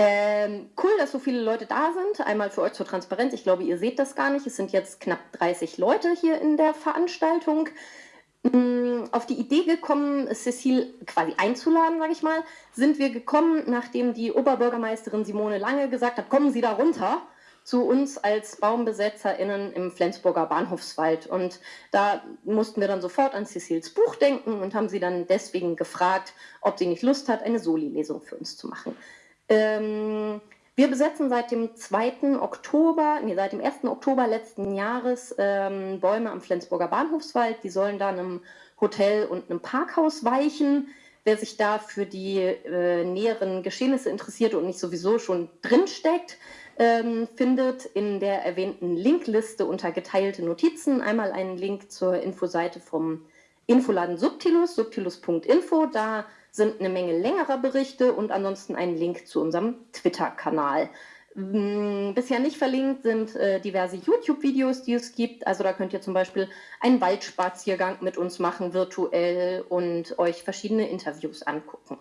Ähm, cool, dass so viele Leute da sind. Einmal für euch zur Transparenz. Ich glaube, ihr seht das gar nicht. Es sind jetzt knapp 30 Leute hier in der Veranstaltung. Ähm, auf die Idee gekommen, Cecile quasi einzuladen, sage ich mal, sind wir gekommen, nachdem die Oberbürgermeisterin Simone Lange gesagt hat, kommen Sie da runter zu uns als BaumbesetzerInnen im Flensburger Bahnhofswald. Und da mussten wir dann sofort an Cecils Buch denken und haben sie dann deswegen gefragt, ob sie nicht Lust hat, eine Soli-Lesung für uns zu machen. Ähm, wir besetzen seit dem 2. Oktober, nee, seit dem 1. Oktober letzten Jahres ähm, Bäume am Flensburger Bahnhofswald. Die sollen dann einem Hotel und einem Parkhaus weichen. Wer sich da für die äh, näheren Geschehnisse interessiert und nicht sowieso schon drinsteckt, ähm, findet in der erwähnten Linkliste unter geteilte Notizen einmal einen Link zur Infoseite vom Infoladen Subtilus, subtilus.info. Da sind eine Menge längerer Berichte und ansonsten ein Link zu unserem Twitter-Kanal. Hm, bisher nicht verlinkt sind äh, diverse YouTube-Videos, die es gibt. Also da könnt ihr zum Beispiel einen Waldspaziergang mit uns machen, virtuell und euch verschiedene Interviews angucken.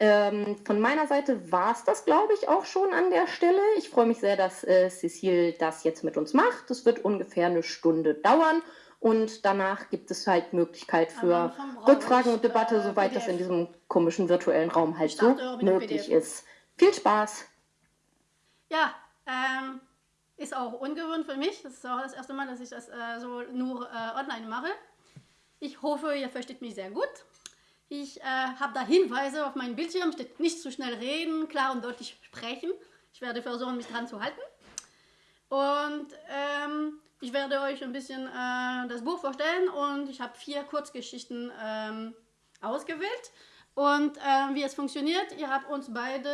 Ähm, von meiner Seite war es das, glaube ich, auch schon an der Stelle. Ich freue mich sehr, dass äh, Cecile das jetzt mit uns macht. Es wird ungefähr eine Stunde dauern und danach gibt es halt Möglichkeit für Rückfragen und Debatte, soweit PDF. das in diesem komischen virtuellen Raum halt so möglich ist. Viel Spaß! Ja, ähm, ist auch ungewohnt für mich. Das ist auch das erste Mal, dass ich das äh, so nur äh, online mache. Ich hoffe, ihr versteht mich sehr gut. Ich äh, habe da Hinweise auf meinem Bildschirm, steht nicht zu schnell reden, klar und deutlich sprechen. Ich werde versuchen, mich dran zu halten. Und ähm, ich werde euch ein bisschen äh, das Buch vorstellen und ich habe vier Kurzgeschichten ähm, ausgewählt. Und äh, wie es funktioniert, ihr habt uns beide,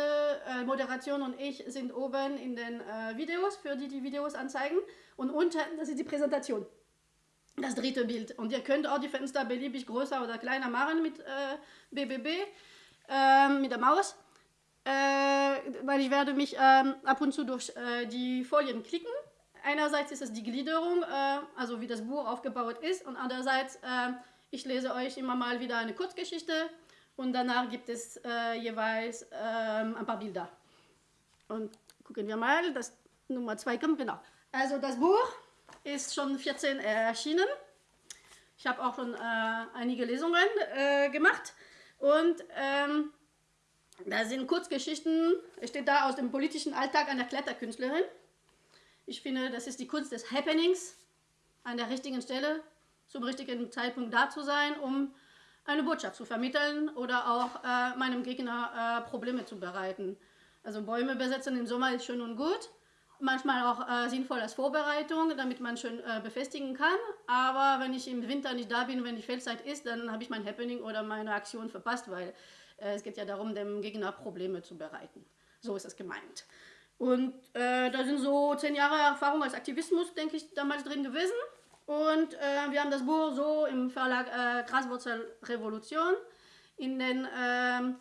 äh, Moderation und ich, sind oben in den äh, Videos, für die die Videos anzeigen. Und unten, das ist die Präsentation, das dritte Bild. Und ihr könnt auch die Fenster beliebig größer oder kleiner machen mit BBB, äh, ähm, mit der Maus. Äh, weil ich werde mich ähm, ab und zu durch die Folien klicken einerseits ist es die Gliederung, äh, also wie das Buch aufgebaut ist und andererseits, äh, ich lese euch immer mal wieder eine Kurzgeschichte und danach gibt es äh, jeweils ähm, ein paar Bilder. Und gucken wir mal, das Nummer 2 kommt, genau. Also das Buch ist schon 14 erschienen. Ich habe auch schon äh, einige Lesungen äh, gemacht und ähm, da sind Kurzgeschichten, steht da aus dem politischen Alltag einer Kletterkünstlerin. Ich finde, das ist die Kunst des Happenings, an der richtigen Stelle, zum richtigen Zeitpunkt da zu sein, um eine Botschaft zu vermitteln oder auch äh, meinem Gegner äh, Probleme zu bereiten. Also Bäume besetzen im Sommer ist schön und gut, manchmal auch äh, sinnvoll als Vorbereitung, damit man schön äh, befestigen kann. Aber wenn ich im Winter nicht da bin, wenn die Feldzeit ist, dann habe ich mein Happening oder meine Aktion verpasst, weil äh, es geht ja darum, dem Gegner Probleme zu bereiten. So ist es gemeint. Und äh, da sind so zehn Jahre Erfahrung als Aktivismus, denke ich, damals drin gewesen. Und äh, wir haben das Buch so im Verlag äh, Graswurzel Revolution. In den äh,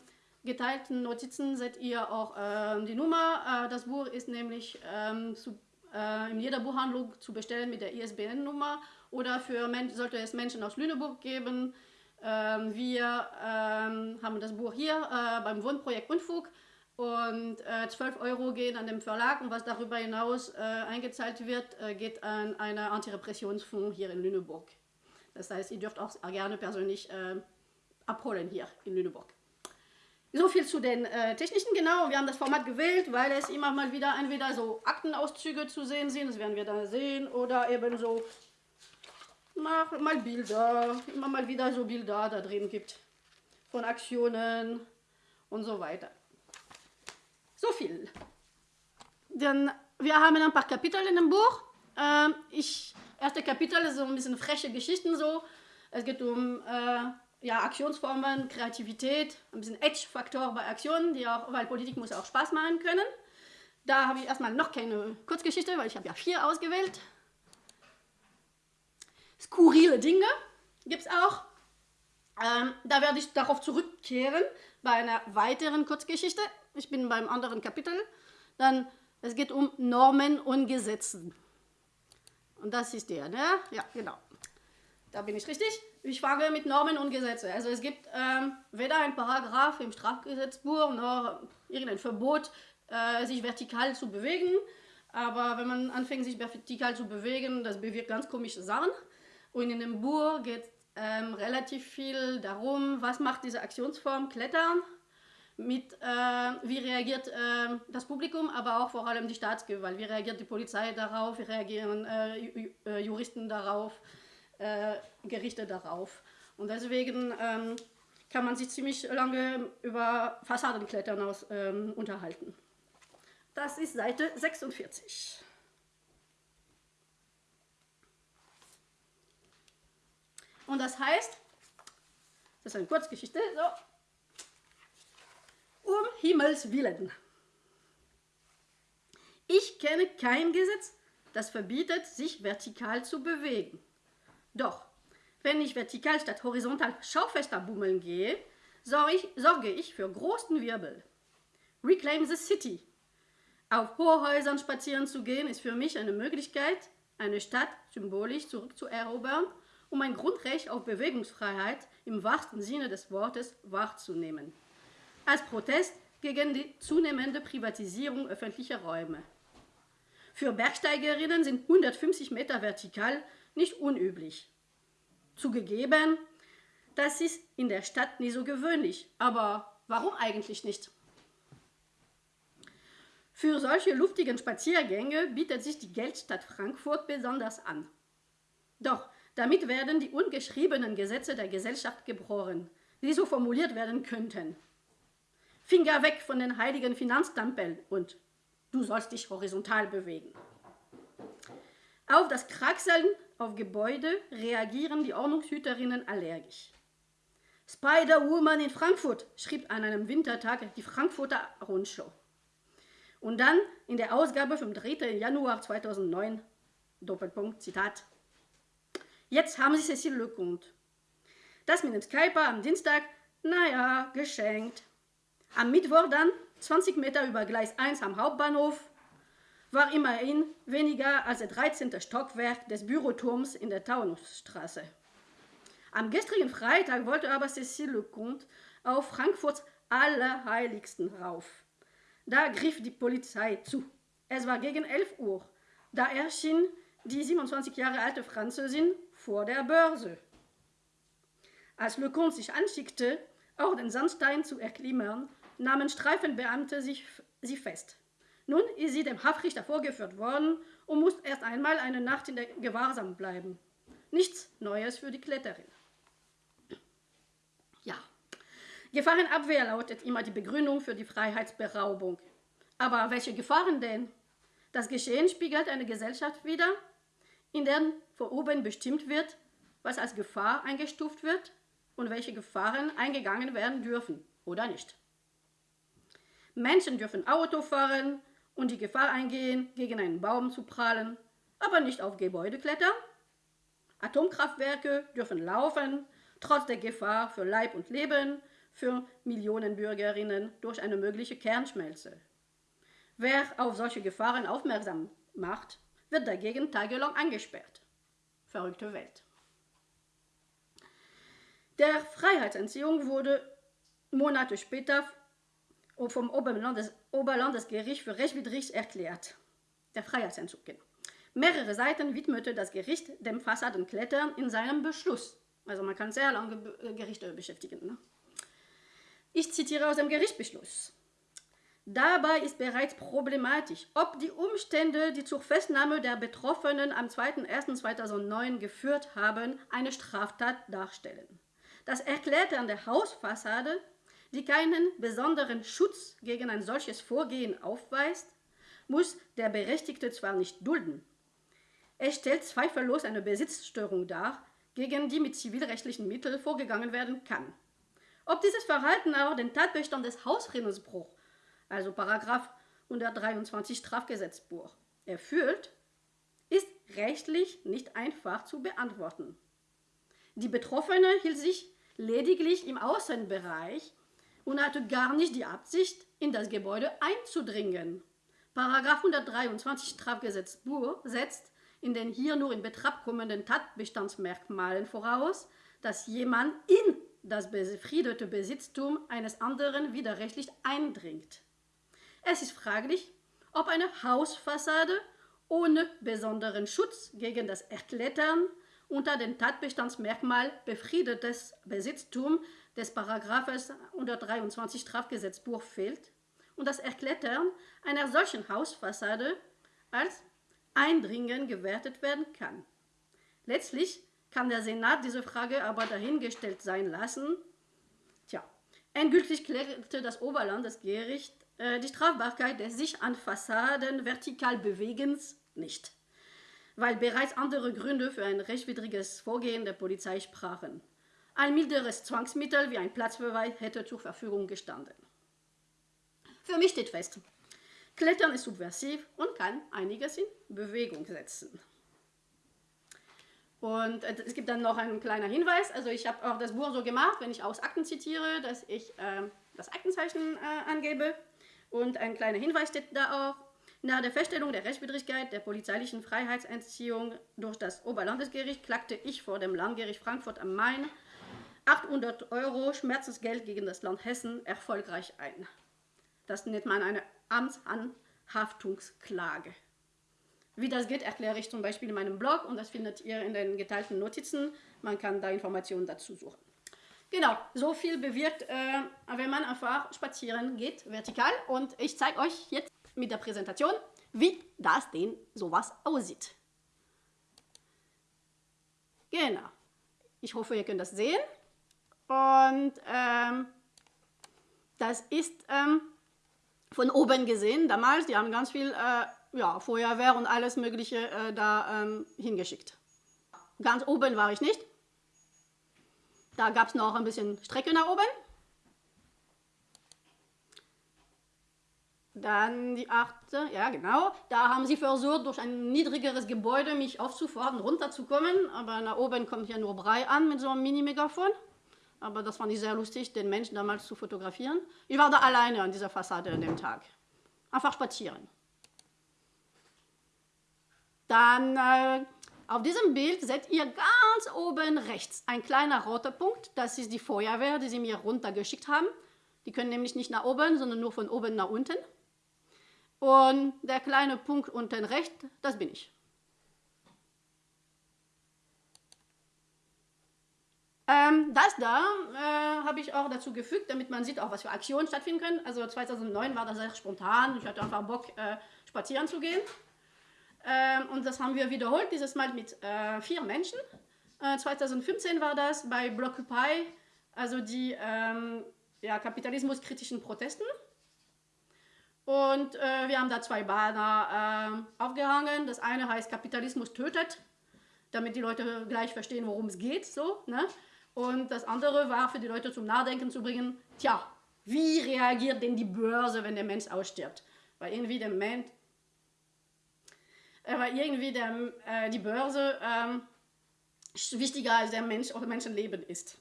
geteilten Notizen seht ihr auch äh, die Nummer. Äh, das Buch ist nämlich ähm, zu, äh, in jeder Buchhandlung zu bestellen mit der ISBN-Nummer oder für sollte es Menschen aus Lüneburg geben. Ähm, wir ähm, haben das Buch hier beim Wohnprojekt Unfug und äh, 12 Euro gehen an den Verlag und was darüber hinaus äh, eingezahlt wird, äh, geht an einen Antirepressionsfonds hier in Lüneburg. Das heißt, ihr dürft auch gerne persönlich äh, abholen hier in Lüneburg. So viel zu den äh, technischen, genau. Wir haben das Format gewählt, weil es immer mal wieder entweder so Aktenauszüge zu sehen sind, das werden wir dann sehen, oder eben so mal, mal Bilder, immer mal wieder so Bilder da drin gibt von Aktionen und so weiter. So viel. Denn wir haben ein paar Kapitel in dem Buch. Ähm, ich, erste Kapitel ist so ein bisschen freche Geschichten so. Es geht um äh, ja, Aktionsformen, Kreativität, ein bisschen Edge-Faktor bei Aktionen, die auch, weil Politik muss auch Spaß machen können. Da habe ich erstmal noch keine Kurzgeschichte, weil ich habe ja vier ausgewählt. Skurrile Dinge gibt es auch. Ähm, da werde ich darauf zurückkehren bei einer weiteren Kurzgeschichte. Ich bin beim anderen Kapitel. Dann, es geht um Normen und Gesetzen. Und das ist der, ne? Ja, genau. da bin ich richtig. Ich fange mit Normen und Gesetze. Also es gibt ähm, weder ein Paragraph im Strafgesetzbuch noch irgendein Verbot, äh, sich vertikal zu bewegen. Aber wenn man anfängt, sich vertikal zu bewegen, das bewirkt ganz komische Sachen. Und in dem Buch geht es ähm, relativ viel darum, was macht diese Aktionsform Klettern, mit, äh, wie reagiert äh, das Publikum, aber auch vor allem die Staatsgewalt, wie reagiert die Polizei darauf, wie reagieren äh, äh Juristen darauf, äh, Gerichte darauf. Und deswegen ähm, kann man sich ziemlich lange über Fassadenklettern aus, ähm, unterhalten. Das ist Seite 46. Und das heißt, das ist eine Kurzgeschichte, so, um Himmels Willen. Ich kenne kein Gesetz, das verbietet, sich vertikal zu bewegen. Doch, wenn ich vertikal statt horizontal Schaufenster bummeln gehe, sorge ich, sorge ich für großen Wirbel. Reclaim the City. Auf Hochhäusern spazieren zu gehen, ist für mich eine Möglichkeit, eine Stadt symbolisch zurückzuerobern, um ein Grundrecht auf Bewegungsfreiheit im wahrsten Sinne des Wortes wahrzunehmen. Als Protest gegen die zunehmende Privatisierung öffentlicher Räume. Für Bergsteigerinnen sind 150 Meter vertikal nicht unüblich. Zugegeben, das ist in der Stadt nie so gewöhnlich, aber warum eigentlich nicht? Für solche luftigen Spaziergänge bietet sich die Geldstadt Frankfurt besonders an. Doch damit werden die ungeschriebenen Gesetze der Gesellschaft gebrochen, die so formuliert werden könnten. Finger weg von den heiligen Finanztampeln und du sollst dich horizontal bewegen. Auf das Kraxeln auf Gebäude reagieren die Ordnungshüterinnen allergisch. Spider-Woman in Frankfurt, schrieb an einem Wintertag die Frankfurter Rundschau. Und dann in der Ausgabe vom 3. Januar 2009, Doppelpunkt, Zitat, Jetzt haben sie Cécile Lecomte. Das mit dem Skyper am Dienstag, naja, geschenkt. Am Mittwoch dann, 20 Meter über Gleis 1 am Hauptbahnhof, war immerhin weniger als der 13. Stockwerk des Büroturms in der Taunusstraße. Am gestrigen Freitag wollte aber Cécile Lecomte auf Frankfurts Allerheiligsten rauf. Da griff die Polizei zu. Es war gegen 11 Uhr. Da erschien die 27 Jahre alte Französin vor der Börse. Als Lecomte sich anschickte, auch den Sandstein zu erklimmen, nahmen Streifenbeamte sich, sie fest. Nun ist sie dem Haftrichter vorgeführt worden und muss erst einmal eine Nacht in der Gewahrsam bleiben. Nichts Neues für die Kletterin. Ja, Gefahrenabwehr lautet immer die Begründung für die Freiheitsberaubung. Aber welche Gefahren denn? Das Geschehen spiegelt eine Gesellschaft wider, in der von oben bestimmt wird, was als Gefahr eingestuft wird und welche Gefahren eingegangen werden dürfen oder nicht. Menschen dürfen Auto fahren, und die Gefahr eingehen, gegen einen Baum zu prallen, aber nicht auf Gebäude klettern. Atomkraftwerke dürfen laufen, trotz der Gefahr für Leib und Leben für Millionen Bürgerinnen durch eine mögliche Kernschmelze. Wer auf solche Gefahren aufmerksam macht, wird dagegen tagelang eingesperrt. Verrückte Welt. Der Freiheitsentziehung wurde Monate später vom Oberlandes Oberlandesgericht für rechtswidrig erklärt. Der Freiheitsentzug. Genau. Mehrere Seiten widmete das Gericht dem Fassadenklettern in seinem Beschluss. Also man kann sehr lange äh, Gerichte beschäftigen. Ne? Ich zitiere aus dem Gerichtsbeschluss. Dabei ist bereits problematisch, ob die Umstände, die zur Festnahme der Betroffenen am 2.1.2009 geführt haben, eine Straftat darstellen. Das Erklettern der Hausfassade die keinen besonderen Schutz gegen ein solches Vorgehen aufweist, muss der Berechtigte zwar nicht dulden. Es stellt zweifellos eine Besitzstörung dar, gegen die mit zivilrechtlichen Mitteln vorgegangen werden kann. Ob dieses Verhalten aber den Tatbestand des Hausfriedensbruchs, also Paragraph 123 Strafgesetzbuch, erfüllt, ist rechtlich nicht einfach zu beantworten. Die Betroffene hielt sich lediglich im Außenbereich und hatte gar nicht die Absicht, in das Gebäude einzudringen. Paragraph 123 Strafgesetzbuch setzt in den hier nur in Betracht kommenden Tatbestandsmerkmalen voraus, dass jemand in das befriedete Besitztum eines anderen widerrechtlich eindringt. Es ist fraglich, ob eine Hausfassade ohne besonderen Schutz gegen das Erklettern unter den Tatbestandsmerkmal befriedetes Besitztum des Paragraphes 123 Strafgesetzbuch fehlt und das Erklettern einer solchen Hausfassade als Eindringen gewertet werden kann. Letztlich kann der Senat diese Frage aber dahingestellt sein lassen. Tja, endgültig klärte das Oberlandesgericht die Strafbarkeit des sich an Fassaden vertikal Bewegens nicht, weil bereits andere Gründe für ein rechtswidriges Vorgehen der Polizei sprachen. Ein milderes Zwangsmittel wie ein Platzbeweis hätte zur Verfügung gestanden. Für mich steht fest, Klettern ist subversiv und kann einiges in Bewegung setzen. Und äh, es gibt dann noch einen kleinen Hinweis. Also ich habe auch das Buch so gemacht, wenn ich aus Akten zitiere, dass ich äh, das Aktenzeichen äh, angebe. Und ein kleiner Hinweis steht da auch. Nach der Feststellung der Rechtswidrigkeit der polizeilichen Freiheitsentziehung durch das Oberlandesgericht klagte ich vor dem Landgericht Frankfurt am Main 800 Euro Schmerzensgeld gegen das Land Hessen erfolgreich ein. Das nennt man eine Amtsanhaftungsklage. Wie das geht, erkläre ich zum Beispiel in meinem Blog und das findet ihr in den geteilten Notizen. Man kann da Informationen dazu suchen. Genau, so viel bewirkt, äh, wenn man einfach spazieren geht, vertikal. Und ich zeige euch jetzt mit der Präsentation, wie das denn sowas aussieht. Genau. Ich hoffe, ihr könnt das sehen. Und ähm, das ist ähm, von oben gesehen damals. Die haben ganz viel äh, ja, Feuerwehr und alles Mögliche äh, da ähm, hingeschickt. Ganz oben war ich nicht. Da gab es noch ein bisschen Strecke nach oben. Dann die achte, ja genau. Da haben sie versucht, durch ein niedrigeres Gebäude mich aufzufordern, runterzukommen. Aber nach oben kommt ja nur Brei an mit so einem Mini-Megafon. Aber das fand ich sehr lustig, den Menschen damals zu fotografieren. Ich war da alleine an dieser Fassade an dem Tag. Einfach spazieren. Dann äh, auf diesem Bild seht ihr ganz oben rechts ein kleiner roter Punkt. Das ist die Feuerwehr, die sie mir runtergeschickt haben. Die können nämlich nicht nach oben, sondern nur von oben nach unten. Und der kleine Punkt unten rechts, das bin ich. Ähm, das da äh, habe ich auch dazu gefügt, damit man sieht, auch was für Aktionen stattfinden können. Also 2009 war das sehr spontan. Ich hatte einfach Bock, äh, spazieren zu gehen. Ähm, und das haben wir wiederholt, dieses Mal mit äh, vier Menschen. 2015 äh, war das bei Blockupy, also die ähm, ja, kapitalismuskritischen Protesten. Und äh, wir haben da zwei Banner äh, aufgehangen. Das eine heißt Kapitalismus tötet, damit die Leute gleich verstehen, worum es geht. So, ne? Und das andere war für die Leute zum Nachdenken zu bringen, tja, wie reagiert denn die Börse, wenn der Mensch ausstirbt? Weil irgendwie der Mensch, weil irgendwie der, äh, die Börse ähm, wichtiger als der Mensch oder Menschenleben ist.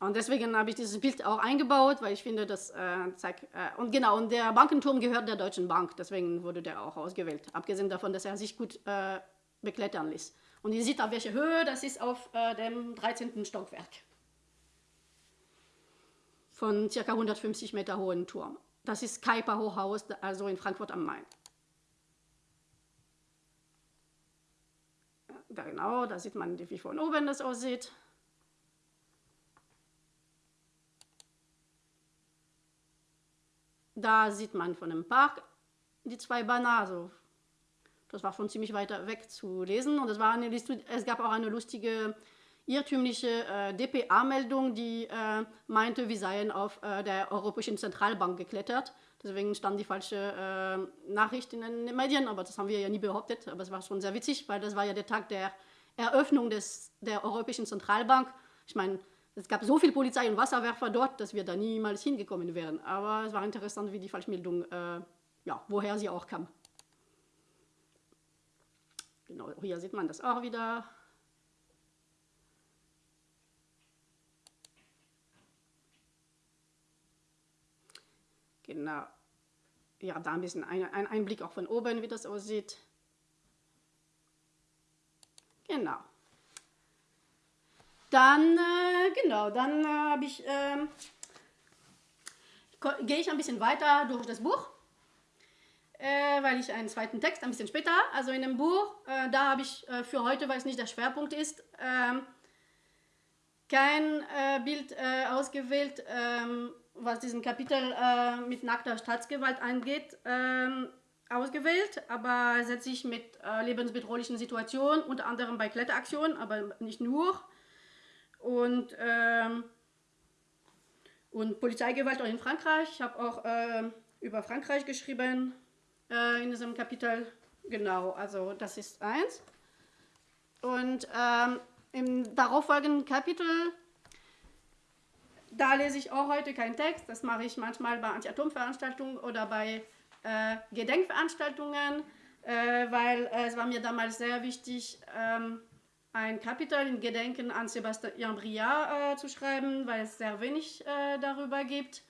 Und deswegen habe ich dieses Bild auch eingebaut, weil ich finde, das äh, zeigt. Äh, und genau, und der Bankenturm gehört der Deutschen Bank, deswegen wurde der auch ausgewählt. Abgesehen davon, dass er sich gut äh, beklettern ließ. Und ihr seht auf welche Höhe, das ist auf äh, dem 13. Stockwerk. Von ca. 150 Meter hohen Turm. Das ist Kaiper Hochhaus, also in Frankfurt am Main. Da genau, da sieht man, wie von oben das aussieht. Da sieht man von dem Park die zwei Banner, also das war von ziemlich weiter weg zu lesen. Und es, war eine, es gab auch eine lustige irrtümliche äh, DPA-Meldung, die äh, meinte, wir seien auf äh, der Europäischen Zentralbank geklettert. Deswegen stand die falsche äh, Nachricht in den Medien, aber das haben wir ja nie behauptet. Aber es war schon sehr witzig, weil das war ja der Tag der Eröffnung des, der Europäischen Zentralbank. Ich meine, es gab so viel Polizei und Wasserwerfer dort, dass wir da niemals hingekommen wären. Aber es war interessant, wie die Falschmeldung, äh, ja, woher sie auch kam. Genau, hier sieht man das auch wieder. Genau. Ja, da ein bisschen ein, ein Einblick auch von oben, wie das aussieht. Genau. Dann, äh, genau, dann äh, ich, ähm, gehe ich ein bisschen weiter durch das Buch, äh, weil ich einen zweiten Text ein bisschen später, also in dem Buch, äh, da habe ich äh, für heute, weil es nicht der Schwerpunkt ist, ähm, kein äh, Bild ausgewählt, ähm, was diesen Kapitel mit nackter Staatsgewalt angeht. Ähm, ausgewählt, aber setzt sich mit äh, lebensbedrohlichen Situationen, unter anderem bei Kletteraktionen, aber nicht nur. Und, ähm, und Polizeigewalt auch in Frankreich. Ich habe auch äh, über Frankreich geschrieben äh, in diesem Kapitel. Genau, also das ist eins. Und ähm, im darauffolgenden Kapitel, da lese ich auch heute keinen Text. Das mache ich manchmal bei Anti-Atom-Veranstaltungen oder bei äh, Gedenkveranstaltungen, äh, weil äh, es war mir damals sehr wichtig, ähm, ein Kapitel in Gedenken an Sebastian Briard äh, zu schreiben, weil es sehr wenig äh, darüber gibt.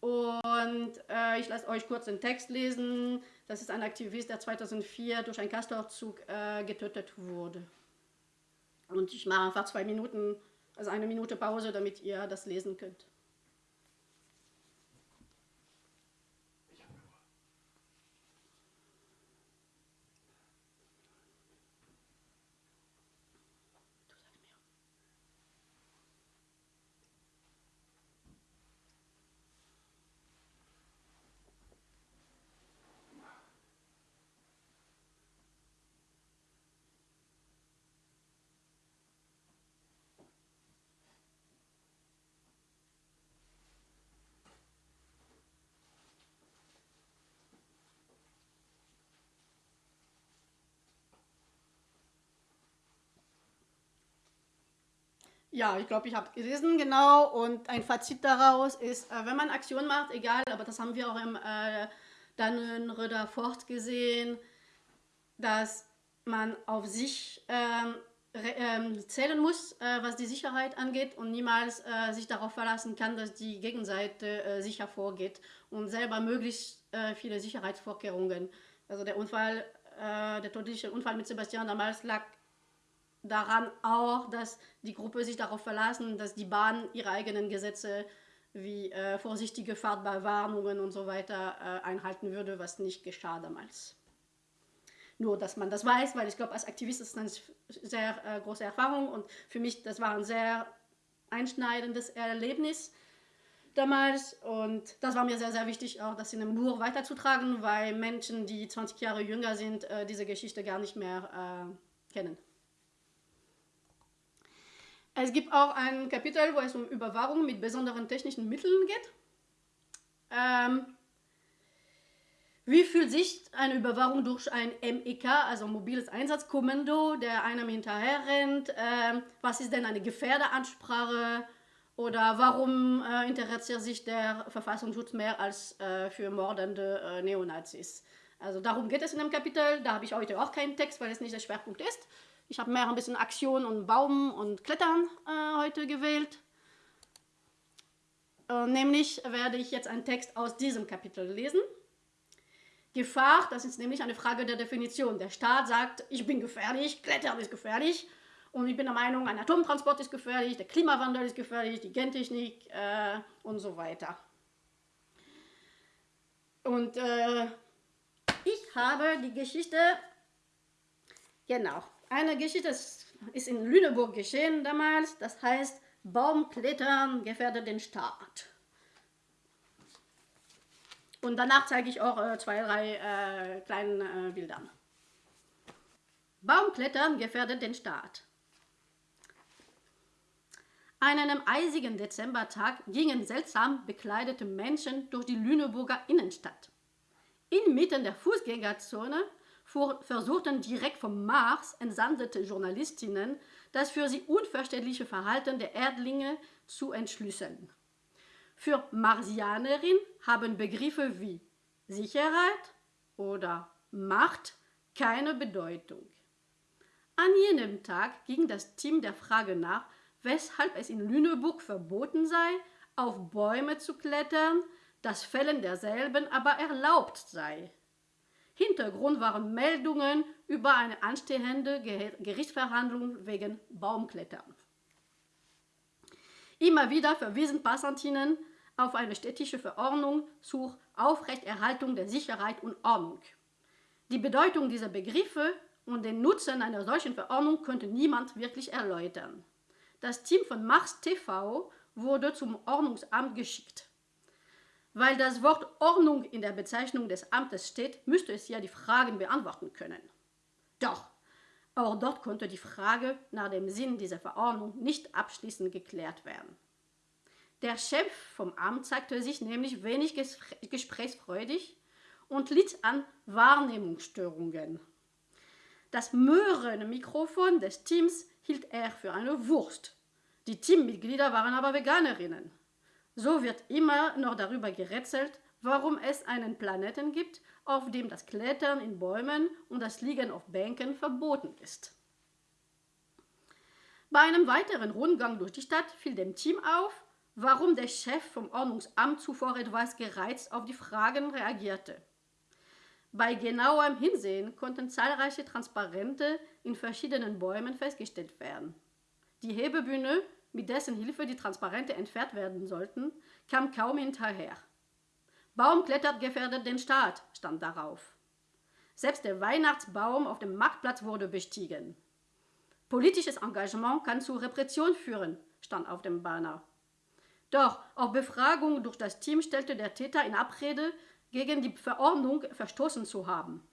Und äh, ich lasse euch kurz den Text lesen. Das ist ein Aktivist, der 2004 durch einen Castorzug getötet wurde. Und ich mache einfach zwei Minuten, also eine Minute Pause, damit ihr das lesen könnt. Ja, ich glaube, ich habe gelesen, genau. Und ein Fazit daraus ist, äh, wenn man Aktion macht, egal, aber das haben wir auch im äh, Dannenröder Fort gesehen, dass man auf sich ähm, ähm, zählen muss, äh, was die Sicherheit angeht und niemals äh, sich darauf verlassen kann, dass die Gegenseite äh, sicher vorgeht und selber möglichst äh, viele Sicherheitsvorkehrungen. Also der Unfall, äh, der tödliche Unfall mit Sebastian damals lag daran auch, dass die Gruppe sich darauf verlassen, dass die Bahn ihre eigenen Gesetze wie äh, vorsichtige Fahrt bei Warnungen und so weiter äh, einhalten würde, was nicht geschah damals. Nur, dass man das weiß, weil ich glaube, als Aktivist ist das eine sehr äh, große Erfahrung und für mich, das war ein sehr einschneidendes Erlebnis damals und das war mir sehr, sehr wichtig, auch das in einem Buch weiterzutragen, weil Menschen, die 20 Jahre jünger sind, äh, diese Geschichte gar nicht mehr äh, kennen. Es gibt auch ein Kapitel, wo es um Überwachung mit besonderen technischen Mitteln geht. Ähm, wie fühlt sich eine Überwachung durch ein MEK, also mobiles Einsatzkommando, der einem hinterher rennt? Ähm, was ist denn eine Gefährderansprache? Oder warum äh, interessiert sich der Verfassungsschutz mehr als äh, für mordende äh, Neonazis? Also darum geht es in dem Kapitel. Da habe ich heute auch keinen Text, weil es nicht der Schwerpunkt ist. Ich habe mehr ein bisschen Aktion und Baum und Klettern äh, heute gewählt. Äh, nämlich werde ich jetzt einen Text aus diesem Kapitel lesen. Gefahr, das ist nämlich eine Frage der Definition. Der Staat sagt, ich bin gefährlich, Klettern ist gefährlich. Und ich bin der Meinung, ein Atomtransport ist gefährlich, der Klimawandel ist gefährlich, die Gentechnik äh, und so weiter. Und äh, ich habe die Geschichte, genau, eine Geschichte ist in Lüneburg geschehen damals, das heißt Baumklettern gefährdet den Staat. Und danach zeige ich auch äh, zwei, drei äh, kleine äh, Bilder. Baumklettern gefährdet den Staat. An einem eisigen Dezembertag gingen seltsam bekleidete Menschen durch die Lüneburger Innenstadt. Inmitten der Fußgängerzone versuchten direkt vom Mars entsandete Journalistinnen das für sie unverständliche Verhalten der Erdlinge zu entschlüsseln. Für Marsianerin haben Begriffe wie Sicherheit oder Macht keine Bedeutung. An jenem Tag ging das Team der Frage nach, weshalb es in Lüneburg verboten sei, auf Bäume zu klettern, das Fällen derselben aber erlaubt sei. Hintergrund waren Meldungen über eine anstehende Gerichtsverhandlung wegen Baumklettern. Immer wieder verwiesen Passantinnen auf eine städtische Verordnung zur Aufrechterhaltung der Sicherheit und Ordnung. Die Bedeutung dieser Begriffe und den Nutzen einer solchen Verordnung könnte niemand wirklich erläutern. Das Team von Mars TV wurde zum Ordnungsamt geschickt. Weil das Wort Ordnung in der Bezeichnung des Amtes steht, müsste es ja die Fragen beantworten können. Doch, auch dort konnte die Frage nach dem Sinn dieser Verordnung nicht abschließend geklärt werden. Der Chef vom Amt zeigte sich nämlich wenig gesprächsfreudig und litt an Wahrnehmungsstörungen. Das Möhrenmikrofon des Teams hielt er für eine Wurst. Die Teammitglieder waren aber Veganerinnen. So wird immer noch darüber gerätselt, warum es einen Planeten gibt, auf dem das Klettern in Bäumen und das Liegen auf Bänken verboten ist. Bei einem weiteren Rundgang durch die Stadt fiel dem Team auf, warum der Chef vom Ordnungsamt zuvor etwas gereizt auf die Fragen reagierte. Bei genauerem Hinsehen konnten zahlreiche Transparente in verschiedenen Bäumen festgestellt werden. Die Hebebühne mit dessen Hilfe die Transparente entfernt werden sollten, kam kaum hinterher. Baum klettert gefährdet den Staat, stand darauf. Selbst der Weihnachtsbaum auf dem Marktplatz wurde bestiegen. Politisches Engagement kann zu Repression führen, stand auf dem Banner. Doch auf Befragung durch das Team stellte der Täter in Abrede, gegen die Verordnung verstoßen zu haben.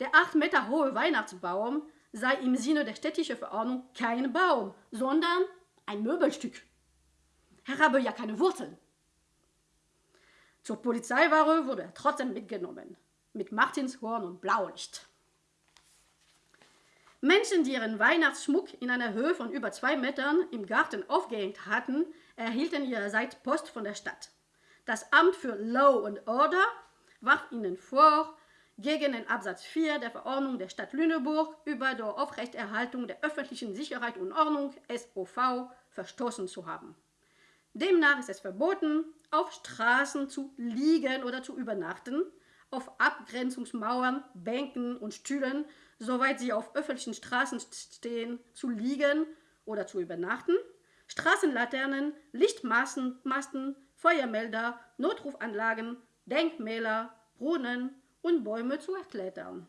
Der acht Meter hohe Weihnachtsbaum sei im Sinne der städtischen Verordnung kein Baum, sondern ein Möbelstück. Er habe ja keine Wurzeln. Zur Polizeiware wurde er trotzdem mitgenommen, mit Martinshorn und Blaulicht. Menschen, die ihren Weihnachtsschmuck in einer Höhe von über zwei Metern im Garten aufgehängt hatten, erhielten ihrerseits Post von der Stadt. Das Amt für Law and Order warf ihnen vor, gegen den Absatz 4 der Verordnung der Stadt Lüneburg über die Aufrechterhaltung der öffentlichen Sicherheit und Ordnung SOV verstoßen zu haben. Demnach ist es verboten, auf Straßen zu liegen oder zu übernachten, auf Abgrenzungsmauern, Bänken und Stühlen, soweit sie auf öffentlichen Straßen stehen, zu liegen oder zu übernachten, Straßenlaternen, Lichtmasten, Feuermelder, Notrufanlagen, Denkmäler, Brunnen und Bäume zu erklettern.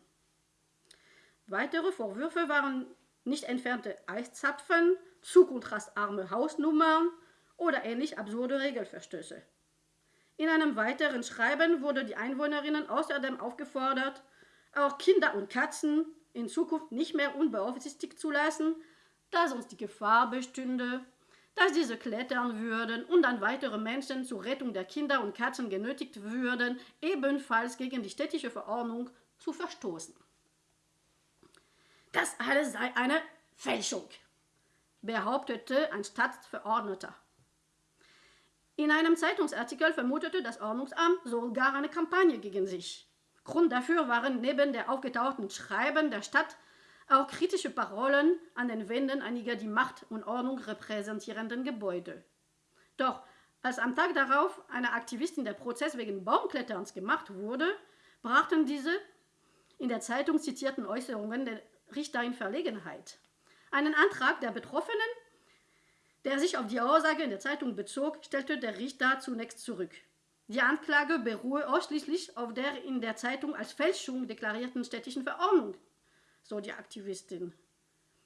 Weitere Vorwürfe waren nicht entfernte Eiszapfen, zu kontrastarme Hausnummern oder ähnlich absurde Regelverstöße. In einem weiteren Schreiben wurde die Einwohnerinnen außerdem aufgefordert, auch Kinder und Katzen in Zukunft nicht mehr unbeaufsichtigt zu lassen, da sonst die Gefahr bestünde, dass diese klettern würden und dann weitere Menschen zur Rettung der Kinder und Katzen genötigt würden, ebenfalls gegen die städtische Verordnung zu verstoßen. Das alles sei eine Fälschung, behauptete ein Stadtverordneter. In einem Zeitungsartikel vermutete das Ordnungsamt sogar eine Kampagne gegen sich. Grund dafür waren neben der aufgetauchten Schreiben der Stadt auch kritische Parolen an den Wänden einiger die Macht und Ordnung repräsentierenden Gebäude. Doch als am Tag darauf eine Aktivistin der Prozess wegen Baumkletterns gemacht wurde, brachten diese in der Zeitung zitierten Äußerungen den Richter in Verlegenheit. Einen Antrag der Betroffenen, der sich auf die Aussage in der Zeitung bezog, stellte der Richter zunächst zurück. Die Anklage beruhe ausschließlich auf der in der Zeitung als Fälschung deklarierten städtischen Verordnung so die Aktivistin.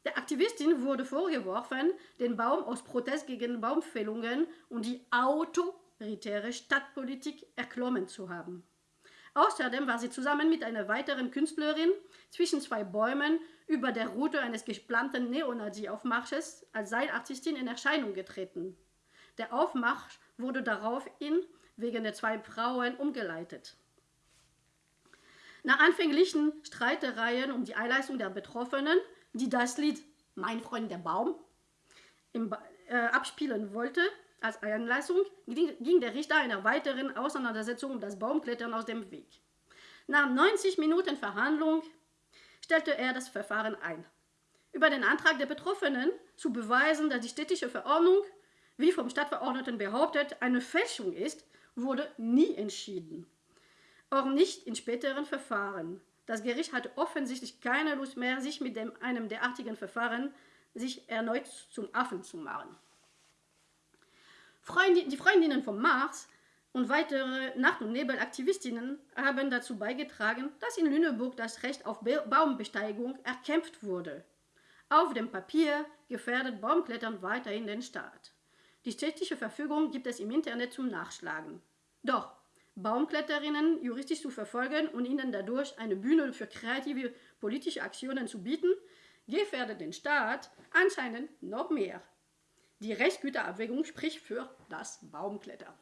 Der Aktivistin wurde vorgeworfen, den Baum aus Protest gegen Baumfällungen und die autoritäre Stadtpolitik erklommen zu haben. Außerdem war sie zusammen mit einer weiteren Künstlerin zwischen zwei Bäumen über der Route eines geplanten Neonazi-Aufmarsches als Seilartistin in Erscheinung getreten. Der Aufmarsch wurde daraufhin wegen der zwei Frauen umgeleitet. Nach anfänglichen Streitereien um die Einleistung der Betroffenen, die das Lied Mein Freund der Baum im, äh, abspielen wollte, als Einleistung ging der Richter einer weiteren Auseinandersetzung um das Baumklettern aus dem Weg. Nach 90 Minuten Verhandlung stellte er das Verfahren ein. Über den Antrag der Betroffenen zu beweisen, dass die städtische Verordnung, wie vom Stadtverordneten behauptet, eine Fälschung ist, wurde nie entschieden. auch nicht in späteren Verfahren. Das Gericht hatte offensichtlich keine Lust mehr, sich mit dem, einem derartigen Verfahren sich erneut zum Affen zu machen. Freundin, die Freundinnen vom Mars und weitere Nacht- und Nebelaktivistinnen haben dazu beigetragen, dass in Lüneburg das Recht auf Baumbesteigung erkämpft wurde. Auf dem Papier gefährdet Baumklettern weiterhin den Staat. Die städtische Verfügung gibt es im Internet zum Nachschlagen. Doch Baumkletterinnen juristisch zu verfolgen und ihnen dadurch eine Bühne für kreative politische Aktionen zu bieten, gefährdet den Staat anscheinend noch mehr. Die Rechtsgüterabwägung spricht für das Baumklettern.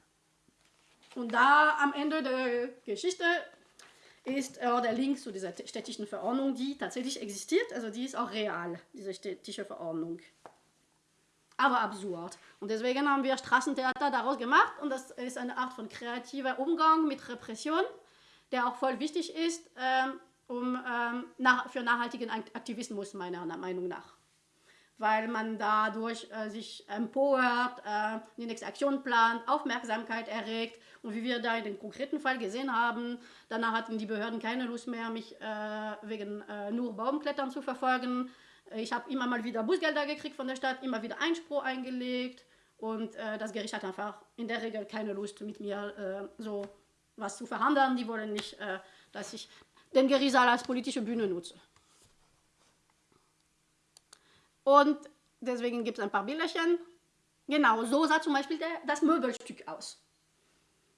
Und da am Ende der Geschichte ist äh, der Link zu dieser städtischen Verordnung, die tatsächlich existiert, also die ist auch real, diese städtische Verordnung. Aber absurd. Und deswegen haben wir Straßentheater daraus gemacht und das ist eine Art von kreativer Umgang mit Repression, der auch voll wichtig ist ähm, um, ähm, nach, für nachhaltigen Aktivismus meiner Meinung nach weil man dadurch äh, sich empört, äh, die nächste Aktion plant, Aufmerksamkeit erregt. Und wie wir da in dem konkreten Fall gesehen haben, danach hatten die Behörden keine Lust mehr, mich äh, wegen äh, nur Baumklettern zu verfolgen. Ich habe immer mal wieder Bußgelder gekriegt von der Stadt, immer wieder Einspruch eingelegt. Und äh, das Gericht hat einfach in der Regel keine Lust, mit mir äh, so was zu verhandeln. Die wollen nicht, dass ich den Gerichtssaal als politische Bühne nutze. Und deswegen gibt es ein paar Bilderchen. Genau, so sah zum Beispiel der, das Möbelstück aus.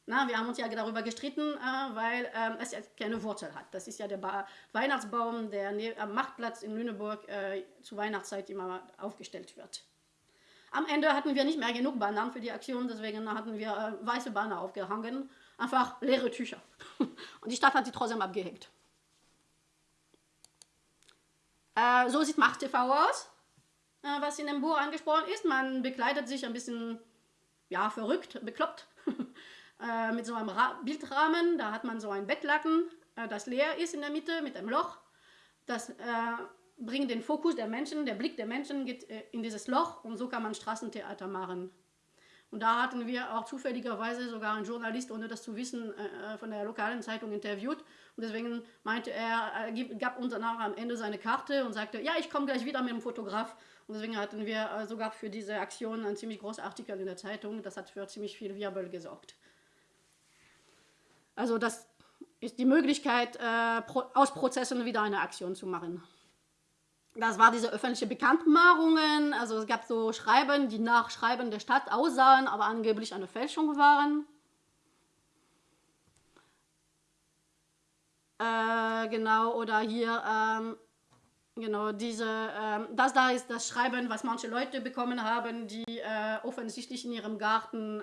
Na, wir haben uns ja darüber gestritten, äh, weil äh, es ja keine Wurzel hat. Das ist ja der ba Weihnachtsbaum, der ne am Machtplatz in Lüneburg äh, zur Weihnachtszeit immer aufgestellt wird. Am Ende hatten wir nicht mehr genug Bananen für die Aktion, deswegen hatten wir äh, weiße Banner aufgehangen. Einfach leere Tücher. Und die Stadt hat sie trotzdem abgehängt. Äh, so sieht Macht TV aus. Äh, was in dem Buch angesprochen ist. Man bekleidet sich ein bisschen, ja, verrückt, bekloppt, äh, mit so einem Ra Bildrahmen. Da hat man so ein Bettlaken, äh, das leer ist in der Mitte mit einem Loch. Das äh, bringt den Fokus der Menschen, der Blick der Menschen geht äh, in dieses Loch und so kann man Straßentheater machen. Und da hatten wir auch zufälligerweise sogar einen Journalist, ohne das zu wissen, äh, von der lokalen Zeitung interviewt. Und deswegen meinte er, er gab uns danach am Ende seine Karte und sagte, ja, ich komme gleich wieder mit dem Fotograf. Und deswegen hatten wir äh, sogar für diese Aktion einen ziemlich großen Artikel in der Zeitung. Das hat für ziemlich viel Wirbel gesorgt. Also das ist die Möglichkeit, äh, aus Prozessen wieder eine Aktion zu machen. Das war diese öffentliche Bekanntmachungen. Also es gab so Schreiben, die nach Schreiben der Stadt aussahen, aber angeblich eine Fälschung waren. Äh, genau, oder hier ähm, Genau, diese, äh, das da ist das Schreiben, was manche Leute bekommen haben, die äh, offensichtlich in ihrem Garten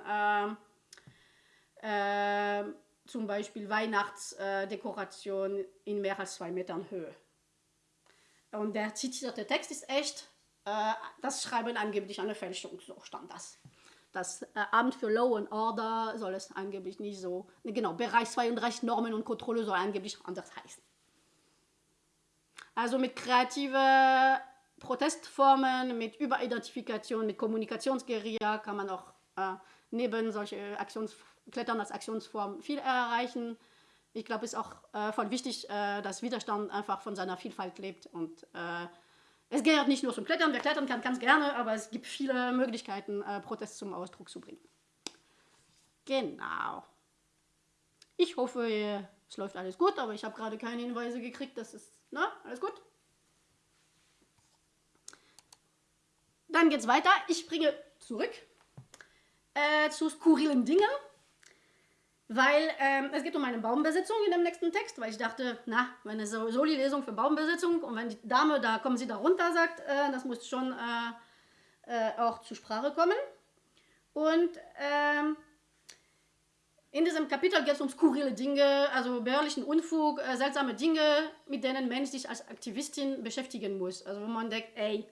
äh, äh zum Beispiel Weihnachtsdekoration in mehr als zwei Metern Höhe. Und der zitierte Text ist echt, äh, das Schreiben angeblich eine Fälschung, so stand das. Das äh, Amt für Law and Order soll es angeblich nicht so, genau, Bereich 32 Normen und Kontrolle soll angeblich anders heißen. Also mit kreativen Protestformen, mit Überidentifikation, mit Kommunikationsguerilla kann man auch äh, neben solche Aktions als Aktionsform viel erreichen. Ich glaube, es ist auch äh, voll wichtig, äh, dass Widerstand einfach von seiner Vielfalt lebt. Und äh, es gehört nicht nur zum Klettern, wer klettern kann, ganz gerne, aber es gibt viele Möglichkeiten, äh, Protest zum Ausdruck zu bringen. Genau. Ich hoffe, es läuft alles gut, aber ich habe gerade keine Hinweise gekriegt, dass es na, alles gut? Dann geht's weiter. Ich springe zurück äh, zu skurrilen Dingen, weil ähm, es geht um eine Baumbesitzung in dem nächsten Text, weil ich dachte, na, wenn eine Soli-Lesung für Baumbesitzung und wenn die Dame, da kommen sie da runter, sagt, äh, das muss schon äh, äh auch zur Sprache kommen. Und ähm, in diesem Kapitel geht es um skurrile Dinge, also bäuerlichen Unfug, äh, seltsame Dinge, mit denen Mensch sich als Aktivistin beschäftigen muss. Also wo man denkt, ey,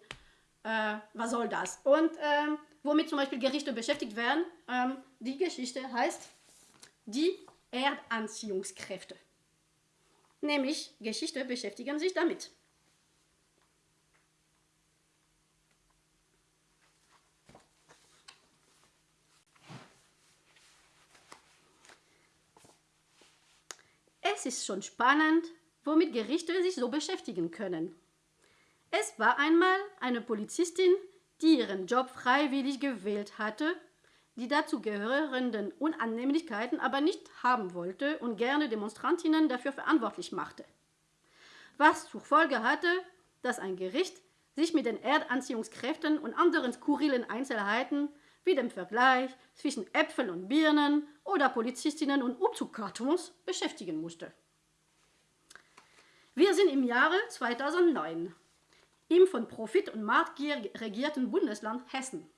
äh, was soll das? Und äh, womit zum Beispiel Gerichte beschäftigt werden, ähm, die Geschichte heißt die Erdanziehungskräfte. Nämlich Geschichte beschäftigen sich damit. Es ist schon spannend, womit Gerichte sich so beschäftigen können. Es war einmal eine Polizistin, die ihren Job freiwillig gewählt hatte, die dazu gehörenden Unannehmlichkeiten aber nicht haben wollte und gerne Demonstrantinnen dafür verantwortlich machte. Was zur Folge hatte, dass ein Gericht sich mit den Erdanziehungskräften und anderen skurrilen Einzelheiten wie dem Vergleich zwischen Äpfeln und Birnen oder Polizistinnen und Umzugkartons beschäftigen musste. Wir sind im Jahre 2009 im von Profit und Marktgier regierten Bundesland Hessen.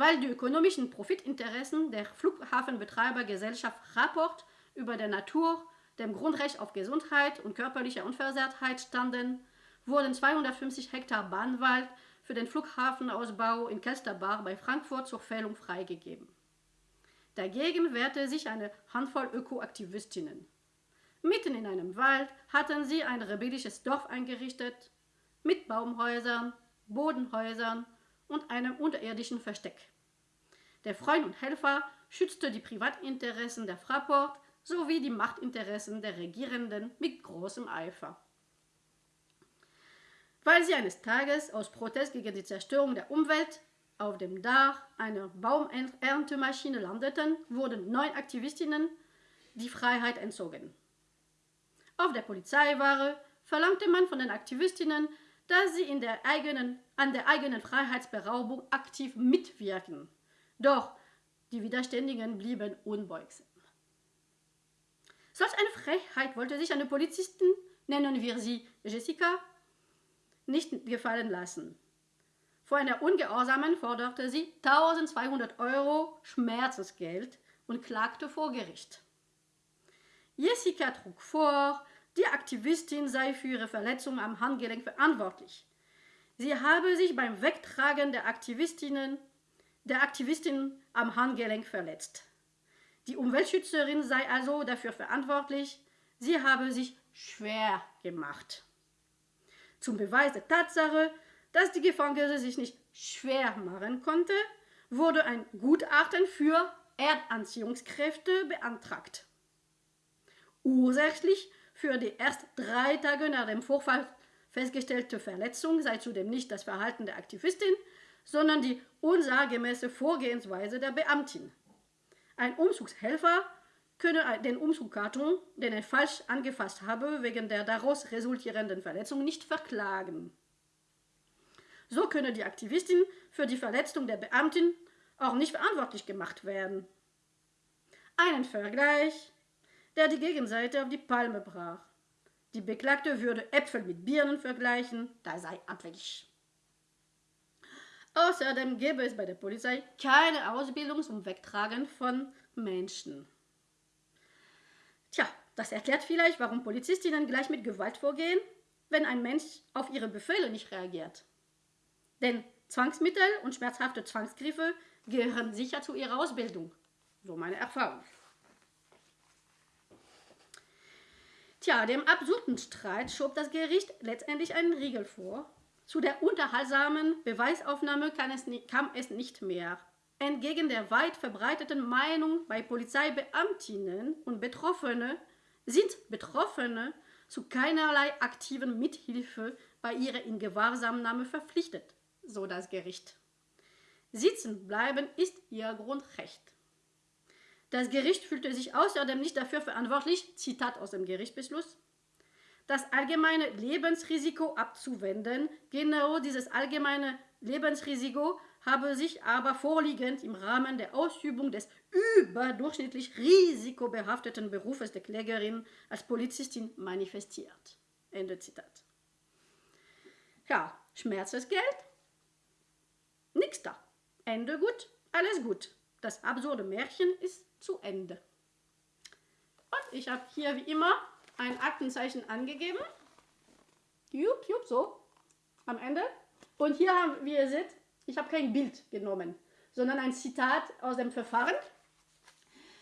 Weil die ökonomischen Profitinteressen der Flughafenbetreibergesellschaft Rapport über der Natur, dem Grundrecht auf Gesundheit und körperliche Unversehrtheit standen, wurden 250 Hektar Bahnwald für den Flughafenausbau in Kelsterbach bei Frankfurt zur Fällung freigegeben. Dagegen wehrte sich eine Handvoll Ökoaktivistinnen. Mitten in einem Wald hatten sie ein rebellisches Dorf eingerichtet, mit Baumhäusern, Bodenhäusern und einem unterirdischen Versteck. Der Freund und Helfer schützte die Privatinteressen der Fraport sowie die Machtinteressen der Regierenden mit großem Eifer. Weil sie eines Tages aus Protest gegen die Zerstörung der Umwelt auf dem Dach einer Baumerntemaschine landeten, wurden neun Aktivistinnen die Freiheit entzogen. Auf der Polizeiware verlangte man von den Aktivistinnen, dass sie der eigenen, an der eigenen Freiheitsberaubung aktiv mitwirken. Doch die Widerständigen blieben unbeugsam. Solch eine Frechheit wollte sich eine Polizistin, nennen wir sie Jessica, nicht gefallen lassen. Vor einer Ungehorsamen forderte sie 1200 Euro Schmerzensgeld und klagte vor Gericht. Jessica trug vor, die Aktivistin sei für ihre Verletzung am Handgelenk verantwortlich. Sie habe sich beim Wegtragen der Aktivistinnen der Aktivistin am Handgelenk verletzt. Die Umweltschützerin sei also dafür verantwortlich, sie habe sich schwer gemacht. Zum Beweis der Tatsache, dass die Gefangene sich nicht schwer machen konnte, wurde ein Gutachten für Erdanziehungskräfte beantragt. Ursächlich für die erst drei Tage nach dem Vorfall festgestellte Verletzung sei zudem nicht das Verhalten der Aktivistin, sondern die unsachgemäße Vorgehensweise der Beamtin. Ein Umzugshelfer könne den Umzugkarton, den er falsch angefasst habe, wegen der daraus resultierenden Verletzung nicht verklagen. So könne die Aktivistin für die Verletzung der Beamtin auch nicht verantwortlich gemacht werden. Einen Vergleich der die Gegenseite auf die Palme brach. Die Beklagte würde Äpfel mit Birnen vergleichen, da sei abwegig. Außerdem gäbe es bei der Polizei keine Ausbildung zum Wegtragen von Menschen. Tja, das erklärt vielleicht, warum Polizistinnen gleich mit Gewalt vorgehen, wenn ein Mensch auf ihre Befehle nicht reagiert. Denn Zwangsmittel und schmerzhafte Zwangsgriffe gehören sicher zu ihrer Ausbildung. So meine Erfahrung. Tja, dem absurden Streit schob das Gericht letztendlich einen Riegel vor. Zu der unterhaltsamen Beweisaufnahme es kam es nicht mehr. Entgegen der weit verbreiteten Meinung bei Polizeibeamtinnen und Betroffene sind Betroffene zu keinerlei aktiven Mithilfe bei ihrer Ingewahrsamnahme verpflichtet, so das Gericht. Sitzen bleiben ist ihr Grundrecht. Das Gericht fühlte sich außerdem nicht dafür verantwortlich, Zitat aus dem Gerichtsbeschluss, das allgemeine Lebensrisiko abzuwenden. Genau dieses allgemeine Lebensrisiko habe sich aber vorliegend im Rahmen der Ausübung des überdurchschnittlich risikobehafteten Berufes der Klägerin als Polizistin manifestiert. Ende Zitat. Ja, Schmerzensgeld? Nix da. Ende gut, alles gut. Das absurde Märchen ist zu Ende. Und ich habe hier wie immer ein Aktenzeichen angegeben. Jupp, jupp, so. Am Ende. Und hier haben, wie ihr seht, ich habe kein Bild genommen, sondern ein Zitat aus dem Verfahren.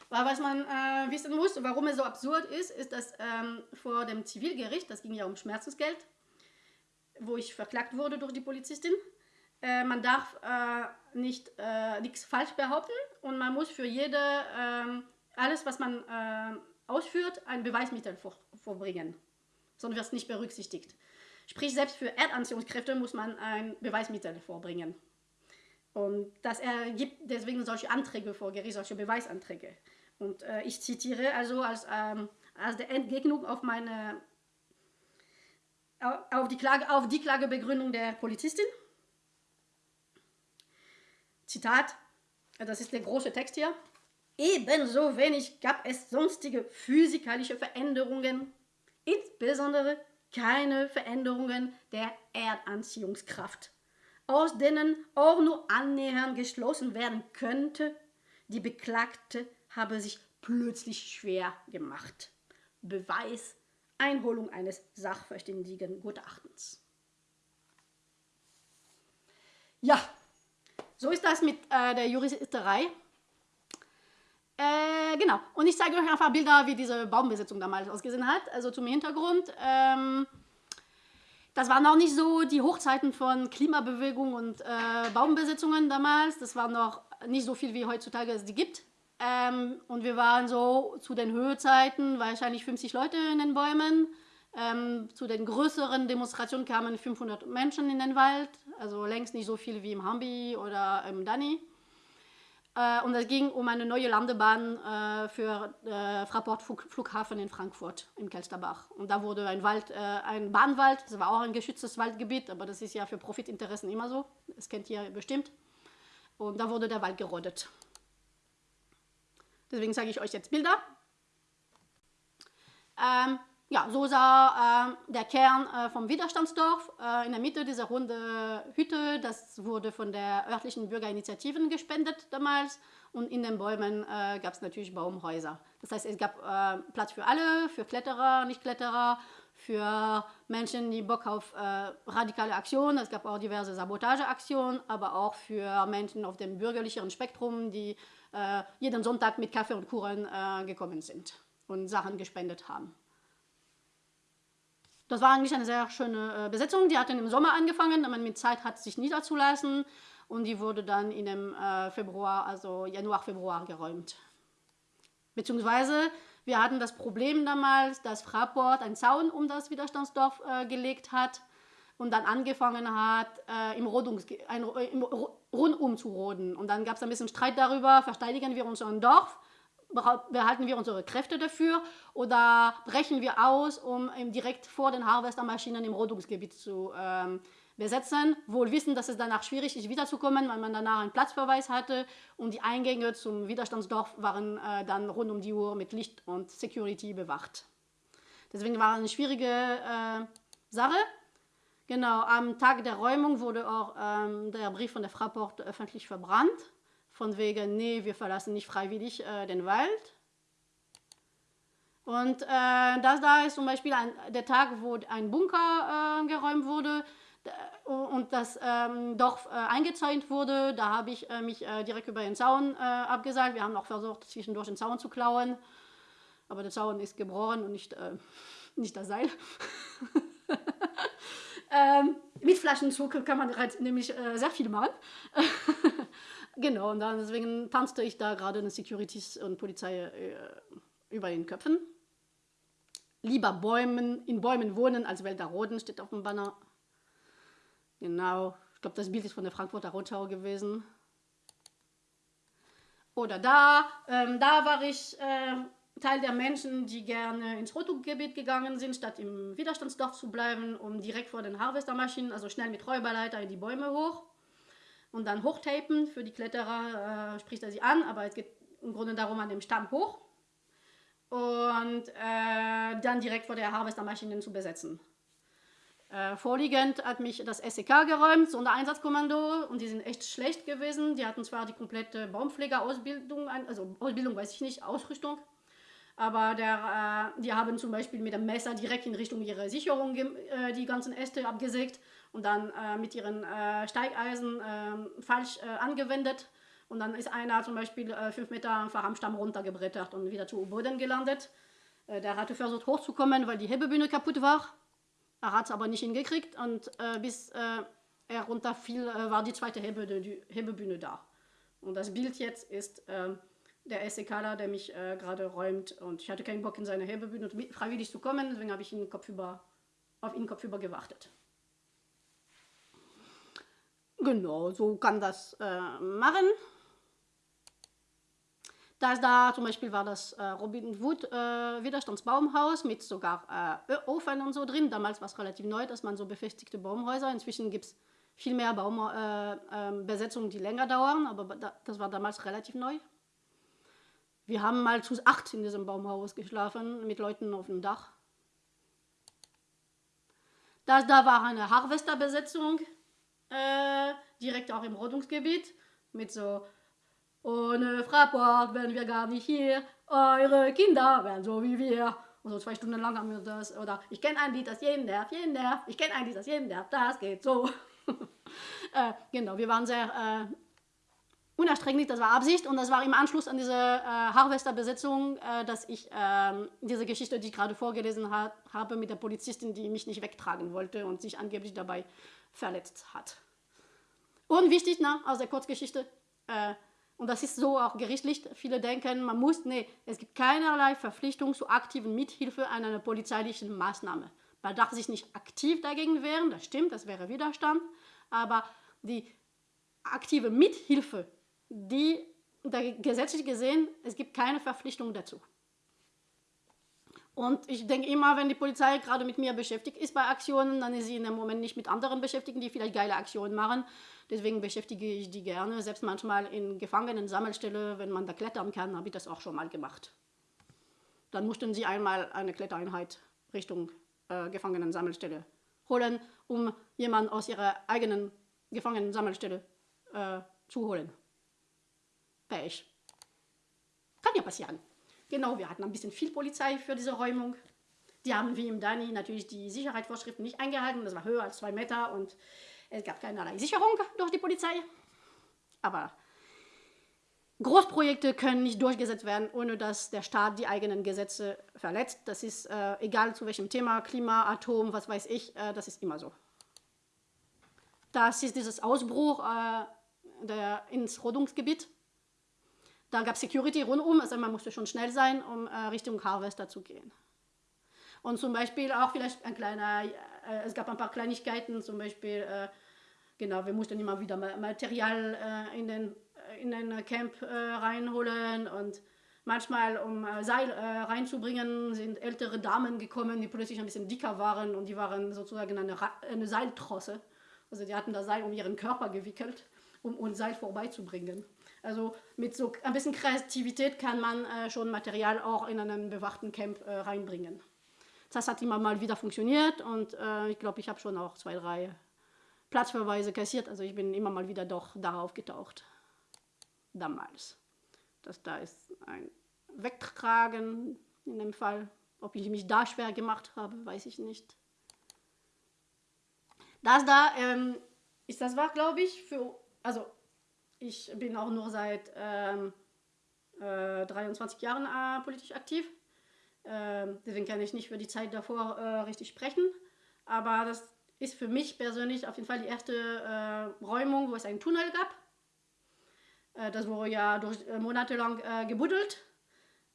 Weil was man äh, wissen muss, warum es so absurd ist, ist, dass ähm, vor dem Zivilgericht, das ging ja um Schmerzensgeld, wo ich verklagt wurde durch die Polizistin, äh, man darf äh, nicht äh, nichts falsch behaupten und man muss für jede, ähm, alles was man äh, ausführt, ein Beweismittel vor, vorbringen. Sonst wird es nicht berücksichtigt. Sprich, selbst für Erdanziehungskräfte muss man ein Beweismittel vorbringen. Und das ergibt deswegen solche Anträge vor Gericht, solche Beweisanträge. Und äh, ich zitiere also als, ähm, als der Entgegnung auf meine auf die, Klage, auf die Klagebegründung der Polizistin. Zitat, das ist der große Text hier. Ebenso wenig gab es sonstige physikalische Veränderungen, insbesondere keine Veränderungen der Erdanziehungskraft, aus denen auch nur annähernd geschlossen werden könnte, die Beklagte habe sich plötzlich schwer gemacht. Beweis Einholung eines sachverständigen Gutachtens. Ja, so ist das mit äh, der Juristerei. Äh, genau, und ich zeige euch einfach Bilder, wie diese Baumbesetzung damals ausgesehen hat. Also zum Hintergrund. Ähm, das waren noch nicht so die Hochzeiten von Klimabewegung und äh, Baumbesetzungen damals. Das war noch nicht so viel, wie heutzutage es die gibt. Ähm, und wir waren so zu den Höhezeiten wahrscheinlich 50 Leute in den Bäumen. Ähm, zu den größeren Demonstrationen kamen 500 Menschen in den Wald, also längst nicht so viel wie im Hambi oder im Dani. Äh, und es ging um eine neue Landebahn äh, für äh, Fraport Flughafen in Frankfurt im Kelsterbach. Und da wurde ein Wald, äh, ein Bahnwald, das war auch ein geschütztes Waldgebiet, aber das ist ja für Profitinteressen immer so, das kennt ihr bestimmt. Und da wurde der Wald gerodet. Deswegen zeige ich euch jetzt Bilder. Ähm, ja, so sah äh, der Kern äh, vom Widerstandsdorf äh, in der Mitte dieser runde Hütte. Das wurde von der örtlichen Bürgerinitiativen gespendet damals. Und in den Bäumen äh, gab es natürlich Baumhäuser. Das heißt, es gab äh, Platz für alle, für Kletterer, Nicht-Kletterer, für Menschen, die Bock auf äh, radikale Aktionen. Es gab auch diverse Sabotageaktionen, aber auch für Menschen auf dem bürgerlicheren Spektrum, die jeden Sonntag mit Kaffee und Kuchen gekommen sind und Sachen gespendet haben. Das war eigentlich eine sehr schöne äh, Besetzung. Die hat dann im Sommer angefangen, man mit Zeit hat, sich niederzulassen. Und die wurde dann in dem äh, Februar, also Januar, Februar geräumt. Beziehungsweise wir hatten das Problem damals, dass Fraport einen Zaun um das Widerstandsdorf äh, gelegt hat und dann angefangen hat, äh, im, Rodungs ein, im Rundum zu roden. Und dann gab es ein bisschen Streit darüber, verteidigen wir unser Dorf, behalten wir unsere Kräfte dafür oder brechen wir aus, um direkt vor den Harvestermaschinen im Rodungsgebiet zu ähm, besetzen, wohl wissen, dass es danach schwierig ist, wiederzukommen, weil man danach einen Platzverweis hatte und die Eingänge zum Widerstandsdorf waren äh, dann rund um die Uhr mit Licht und Security bewacht. Deswegen war es eine schwierige äh, Sache. Genau, am Tag der Räumung wurde auch ähm, der Brief von der Fraport öffentlich verbrannt. Von wegen, nee, wir verlassen nicht freiwillig äh, den Wald. Und äh, das da ist zum Beispiel ein, der Tag, wo ein Bunker äh, geräumt wurde äh, und das ähm, Dorf äh, eingezäunt wurde. Da habe ich äh, mich äh, direkt über den Zaun abgesagt. Wir haben auch versucht, zwischendurch den Zaun zu klauen. Aber der Zaun ist gebrochen und nicht, nicht das Seil. Ähm, mit Flaschenzug kann man nämlich äh, sehr viel machen. genau, und deswegen tanzte ich da gerade eine Securities und Polizei äh, über den Köpfen. Lieber Bäumen, in Bäumen wohnen als Wälder roden, steht auf dem Banner. Genau, ich glaube, das Bild ist von der Frankfurter Rundschau gewesen. Oder da, ähm, da war ich äh, Teil der Menschen, die gerne ins Rotogebiet gegangen sind, statt im Widerstandsdorf zu bleiben, um direkt vor den Harvestermaschinen, also schnell mit Räuberleiter in die Bäume hoch und dann hochtapen. Für die Kletterer äh, spricht er sie an, aber es geht im Grunde darum, an dem Stamm hoch und äh, dann direkt vor der Harvestermaschinen zu besetzen. Äh, vorliegend hat mich das SEK geräumt, Sondereinsatzkommando, und die sind echt schlecht gewesen. Die hatten zwar die komplette Baumpflegerausbildung, also Ausbildung weiß ich nicht, Ausrüstung, aber der, äh, die haben zum Beispiel mit dem Messer direkt in Richtung ihrer Sicherung äh, die ganzen Äste abgesägt und dann äh, mit ihren äh, Steigeisen ähm, falsch äh, angewendet. Und dann ist einer zum Beispiel äh, fünf Meter einfach am Stamm runtergebrettert und wieder zu Boden gelandet. der hatte versucht hochzukommen, weil die Hebebühne kaputt war. Er hat es aber nicht hingekriegt und bis er runterfiel, war die zweite Hebebühne, die Hebebühne da. Und das Bild jetzt ist ähm, der SEKler, der mich äh, gerade räumt. Und ich hatte keinen Bock, in seine Herbebühne freiwillig zu kommen, deswegen habe ich ihn kopfüber, auf ihn kopfüber gewartet. Genau, so kann das äh, machen. Da, da zum Beispiel war das äh, Robin Wood äh, Widerstandsbaumhaus mit sogar äh, Ofen und so drin. Damals war es relativ neu, dass man so befestigte Baumhäuser. Inzwischen gibt es viel mehr Baumbesetzungen, äh, ähm, die länger dauern, aber da, das war damals relativ neu. Wir haben mal zu acht in diesem Baumhaus geschlafen, mit Leuten auf dem Dach. Das da war eine Harvesterbesetzung, äh, direkt auch im Rodungsgebiet, mit so ohne Fraport wären wir gar nicht hier. Eure Kinder wären so wie wir. Und so zwei Stunden lang haben wir das. Oder ich kenne ein Lied, das jeden nervt, jeden nervt. Ich kenne ein Lied, das jeden nervt. Das geht so. äh, genau, wir waren sehr äh, unerstränglich, das war Absicht. Und das war im Anschluss an diese äh, Harvester-Besetzung, äh, dass ich ähm, diese Geschichte, die ich gerade vorgelesen ha habe, mit der Polizistin, die mich nicht wegtragen wollte und sich angeblich dabei verletzt hat. Und wichtig, na, aus der Kurzgeschichte, äh, und das ist so auch gerichtlich. Viele denken, man muss, nee, es gibt keinerlei Verpflichtung zur aktiven Mithilfe an einer polizeilichen Maßnahme. Man darf sich nicht aktiv dagegen wehren, das stimmt, das wäre Widerstand, aber die aktive Mithilfe, die gesetzlich gesehen, es gibt keine Verpflichtung dazu. Und ich denke immer, wenn die Polizei gerade mit mir beschäftigt ist bei Aktionen, dann ist sie in dem Moment nicht mit anderen beschäftigt, die vielleicht geile Aktionen machen. Deswegen beschäftige ich die gerne. Selbst manchmal in Gefangenen-Sammelstelle, wenn man da klettern kann, habe ich das auch schon mal gemacht. Dann mussten sie einmal eine Klettereinheit Richtung äh, Gefangenen-Sammelstelle holen, um jemanden aus ihrer eigenen Gefangenen-Sammelstelle äh, zu holen. Pech. Kann ja passieren. Genau, wir hatten ein bisschen viel Polizei für diese Räumung. Die haben wie im Dani natürlich die Sicherheitsvorschriften nicht eingehalten. Das war höher als zwei Meter und es gab keinerlei Sicherung durch die Polizei. Aber Großprojekte können nicht durchgesetzt werden, ohne dass der Staat die eigenen Gesetze verletzt. Das ist äh, egal zu welchem Thema, Klima, Atom, was weiß ich, äh, das ist immer so. Das ist dieses Ausbruch äh, der, ins Rodungsgebiet da gab es Security rundum, also man musste schon schnell sein, um äh, Richtung Harvester zu gehen. Und zum Beispiel auch vielleicht ein kleiner, äh, es gab ein paar Kleinigkeiten, zum Beispiel, äh, genau, wir mussten immer wieder Material äh, in, den, äh, in den Camp äh, reinholen und manchmal, um Seil reinzubringen, sind ältere Damen gekommen, die plötzlich ein bisschen dicker waren und die waren sozusagen eine, eine Seiltrosse. Also die hatten das Seil um ihren Körper gewickelt, um uns Seil vorbeizubringen. Also mit so ein bisschen Kreativität kann man äh, schon Material auch in einen bewachten Camp äh, reinbringen. Das hat immer mal wieder funktioniert und äh, ich glaube, ich habe schon auch zwei, drei Platzverweise kassiert. Also ich bin immer mal wieder doch darauf getaucht. Damals. Das da ist ein Wegtragen in dem Fall. Ob ich mich da schwer gemacht habe, weiß ich nicht. Das da ähm, ist das war, glaube ich, für, also ich bin auch nur seit ähm, äh, 23 Jahren äh, politisch aktiv. Ähm, deswegen kann ich nicht für die Zeit davor äh, richtig sprechen. Aber das ist für mich persönlich auf jeden Fall die erste äh, Räumung, wo es einen Tunnel gab. Äh, das wurde ja durch, äh, monatelang gebuddelt.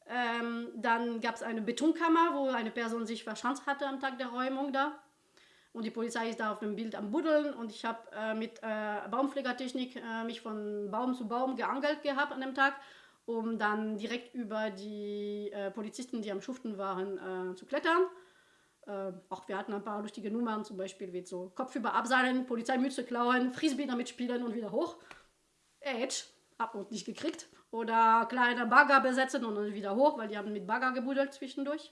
Ähm, dann gab es eine Betonkammer, wo eine Person sich verschanzt hatte am Tag der Räumung da. Und die Polizei ist da auf dem Bild am Buddeln und ich habe äh, mit äh, Baumpflegertechnik äh, mich von Baum zu Baum geangelt gehabt an dem Tag, um dann direkt über die äh, Polizisten, die am Schuften waren, äh, zu klettern. Äh, auch wir hatten ein paar lustige Nummern, zum Beispiel wie so Kopf über Abseilen, Polizeimütze klauen, Frisbee damit spielen und wieder hoch. Edge, ab und nicht gekriegt. Oder kleine Bagger besetzen und dann wieder hoch, weil die haben mit Bagger gebuddelt zwischendurch.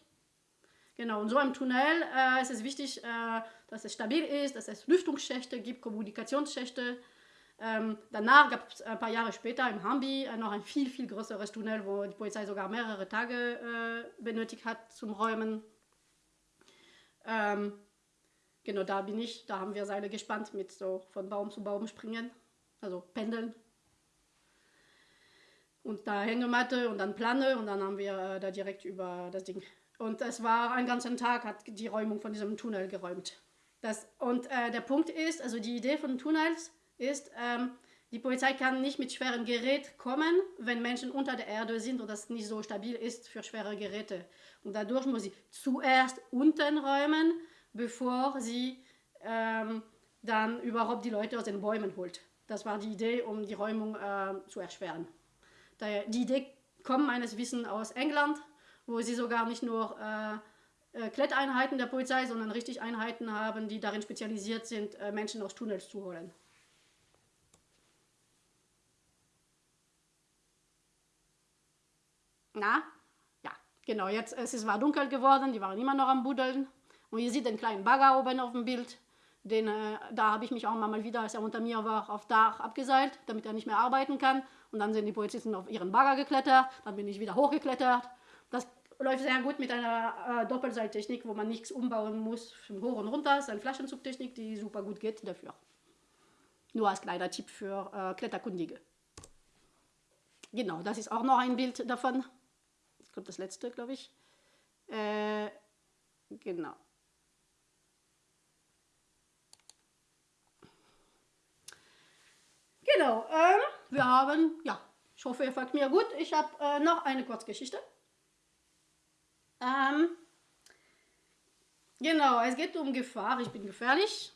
Genau, und so im Tunnel äh, ist es wichtig, äh, dass es stabil ist, dass es Lüftungsschächte gibt, Kommunikationsschächte. Ähm, danach gab es ein paar Jahre später im Hambi äh, noch ein viel, viel größeres Tunnel, wo die Polizei sogar mehrere Tage äh, benötigt hat zum Räumen. Ähm, genau, da bin ich, da haben wir Seile gespannt mit so von Baum zu Baum springen, also pendeln. Und da Hängematte und dann Plane und dann haben wir äh, da direkt über das Ding und es war einen ganzen Tag, hat die Räumung von diesem Tunnel geräumt. Das, und äh, der Punkt ist, also die Idee von Tunnels ist, ähm, Die Polizei kann nicht mit schwerem Gerät kommen, wenn Menschen unter der Erde sind und das nicht so stabil ist für schwere Geräte. Und dadurch muss sie zuerst unten räumen, bevor sie ähm, dann überhaupt die Leute aus den Bäumen holt. Das war die Idee, um die Räumung äh, zu erschweren. Die Idee kommt meines Wissens aus England, wo sie sogar nicht nur äh, äh, Kletteinheiten der Polizei, sondern richtig Einheiten haben, die darin spezialisiert sind, äh, Menschen aus Tunnels zu holen. Na? Ja, genau. Jetzt es ist war dunkel geworden, die waren immer noch am Buddeln. Und ihr seht den kleinen Bagger oben auf dem Bild. Den, äh, da habe ich mich auch mal wieder, als er unter mir war, auf Dach abgeseilt, damit er nicht mehr arbeiten kann. Und dann sind die Polizisten auf ihren Bagger geklettert. Dann bin ich wieder hochgeklettert. Läuft sehr gut mit einer äh, Doppelseiltechnik, wo man nichts umbauen muss von hoch und runter. Das ist eine Flaschenzugtechnik, die super gut geht dafür. Nur als kleiner Tipp für äh, Kletterkundige. Genau, das ist auch noch ein Bild davon kommt das letzte, glaube ich. Äh, genau. Genau, ähm, wir haben, ja, ich hoffe, ihr folgt mir gut. Ich habe äh, noch eine Kurzgeschichte. Ähm, genau, es geht um Gefahr. Ich bin gefährlich.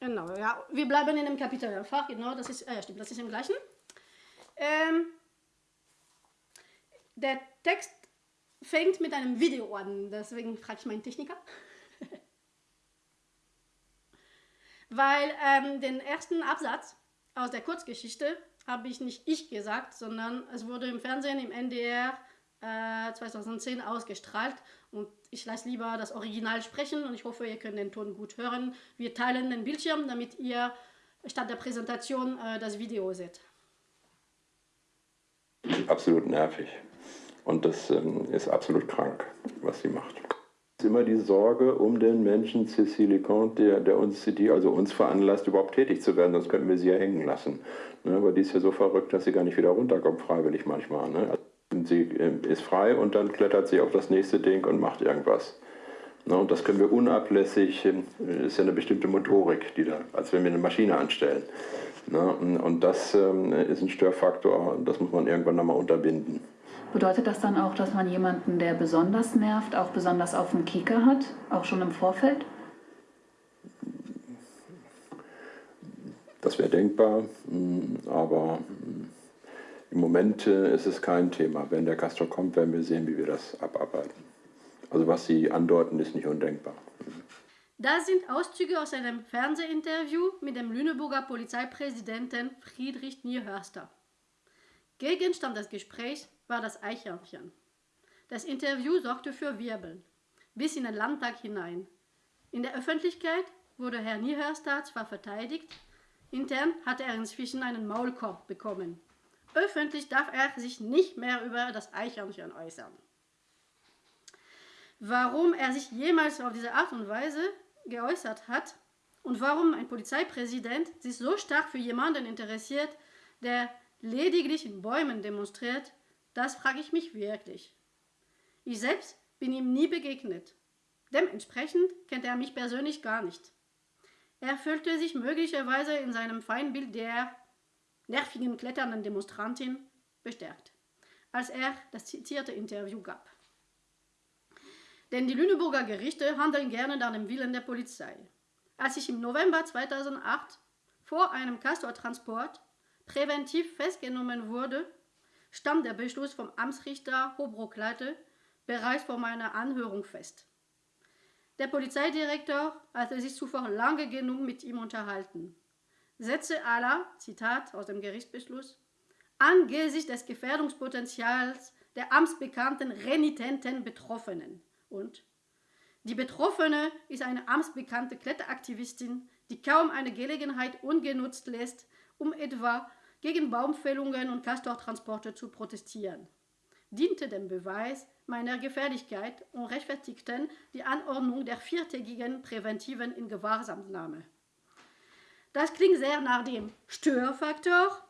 Genau, ja, wir bleiben in dem Kapitel einfach. Genau, das ist, äh, stimmt, das ist im gleichen. Ähm, der Text fängt mit einem Video an, deswegen frage ich meinen Techniker. Weil ähm, den ersten Absatz aus der Kurzgeschichte habe ich nicht ich gesagt, sondern es wurde im Fernsehen im NDR äh, 2010 ausgestrahlt und ich lasse lieber das Original sprechen und ich hoffe, ihr könnt den Ton gut hören. Wir teilen den Bildschirm, damit ihr statt der Präsentation äh, das Video seht. Absolut nervig. Und das ähm, ist absolut krank, was sie macht. Immer die Sorge um den Menschen Cécile Comte, der, der uns, die also uns veranlasst, überhaupt tätig zu werden, sonst könnten wir sie ja hängen lassen. Ne, aber die ist ja so verrückt, dass sie gar nicht wieder runterkommt, freiwillig manchmal. Ne? Also sie äh, ist frei und dann klettert sie auf das nächste Ding und macht irgendwas. Ne, und das können wir unablässig, äh, ist ja eine bestimmte Motorik, die da, als wenn wir eine Maschine anstellen. Ne, und das ähm, ist ein Störfaktor, das muss man irgendwann nochmal unterbinden. Bedeutet das dann auch, dass man jemanden, der besonders nervt, auch besonders auf dem Kieker hat, auch schon im Vorfeld? Das wäre denkbar, mm, aber mm, im Moment äh, ist es kein Thema. Wenn der Castor kommt, werden wir sehen, wie wir das abarbeiten. Also was Sie andeuten, ist nicht undenkbar. Das sind Auszüge aus einem Fernsehinterview mit dem Lüneburger Polizeipräsidenten Friedrich Nierhörster. Gegenstand des Gesprächs war das Eichhörnchen. Das Interview sorgte für Wirbel, bis in den Landtag hinein. In der Öffentlichkeit wurde Herr Niehörster zwar verteidigt, intern hatte er inzwischen einen Maulkorb bekommen. Öffentlich darf er sich nicht mehr über das Eichhörnchen äußern. Warum er sich jemals auf diese Art und Weise geäußert hat und warum ein Polizeipräsident sich so stark für jemanden interessiert, der lediglich in Bäumen demonstriert, das frage ich mich wirklich. Ich selbst bin ihm nie begegnet. Dementsprechend kennt er mich persönlich gar nicht. Er fühlte sich möglicherweise in seinem Feindbild der nervigen kletternden Demonstrantin bestärkt, als er das zitierte Interview gab. Denn die Lüneburger Gerichte handeln gerne nach dem Willen der Polizei. Als ich im November 2008 vor einem Castortransport präventiv festgenommen wurde, stand der Beschluss vom Amtsrichter Hobrock-Leite bereits vor meiner Anhörung fest. Der Polizeidirektor hatte sich zuvor lange genug mit ihm unterhalten. Sätze aller, Zitat aus dem Gerichtsbeschluss, angesichts des Gefährdungspotenzials der amtsbekannten renitenten Betroffenen und die Betroffene ist eine amtsbekannte Kletteraktivistin, die kaum eine Gelegenheit ungenutzt lässt, um etwa gegen Baumfällungen und Castortransporte zu protestieren, diente dem Beweis meiner Gefährlichkeit und rechtfertigten die Anordnung der viertägigen präventiven Ingewahrsamnahme. Das klingt sehr nach dem Störfaktor,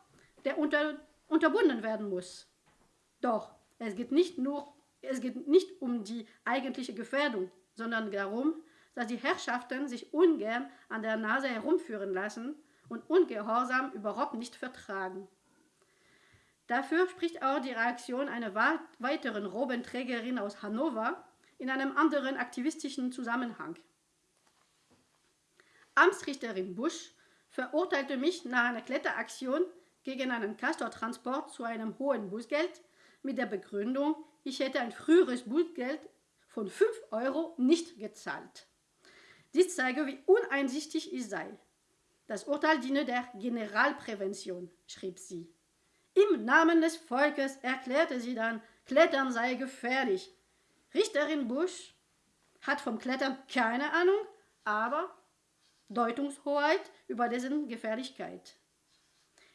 der unter, unterbunden werden muss. Doch es geht nicht nur es geht nicht um die eigentliche Gefährdung, sondern darum, dass die Herrschaften sich ungern an der Nase herumführen lassen und Ungehorsam überhaupt nicht vertragen. Dafür spricht auch die Reaktion einer weiteren Robenträgerin aus Hannover in einem anderen aktivistischen Zusammenhang. Amtsrichterin Busch verurteilte mich nach einer Kletteraktion gegen einen Castortransport zu einem hohen Bußgeld mit der Begründung, ich hätte ein früheres Bußgeld von 5 Euro nicht gezahlt. Dies zeige, wie uneinsichtig ich sei. Das Urteil diene der Generalprävention, schrieb sie. Im Namen des Volkes erklärte sie dann, Klettern sei gefährlich. Richterin Busch hat vom Klettern keine Ahnung, aber Deutungshoheit über dessen Gefährlichkeit.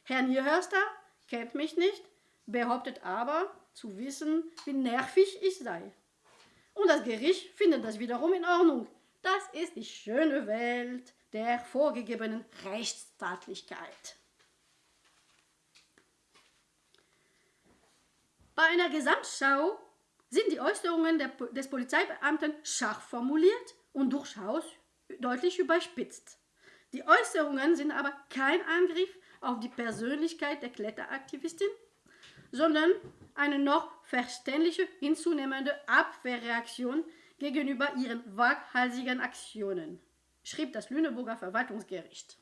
Herr Nierhörster kennt mich nicht, behauptet aber zu wissen, wie nervig ich sei. Und das Gericht findet das wiederum in Ordnung. Das ist die schöne Welt der vorgegebenen Rechtsstaatlichkeit. Bei einer Gesamtschau sind die Äußerungen der, des Polizeibeamten scharf formuliert und durchaus deutlich überspitzt. Die Äußerungen sind aber kein Angriff auf die Persönlichkeit der Kletteraktivistin, sondern eine noch verständliche hinzunehmende Abwehrreaktion gegenüber ihren waghalsigen Aktionen, schrieb das Lüneburger Verwaltungsgericht.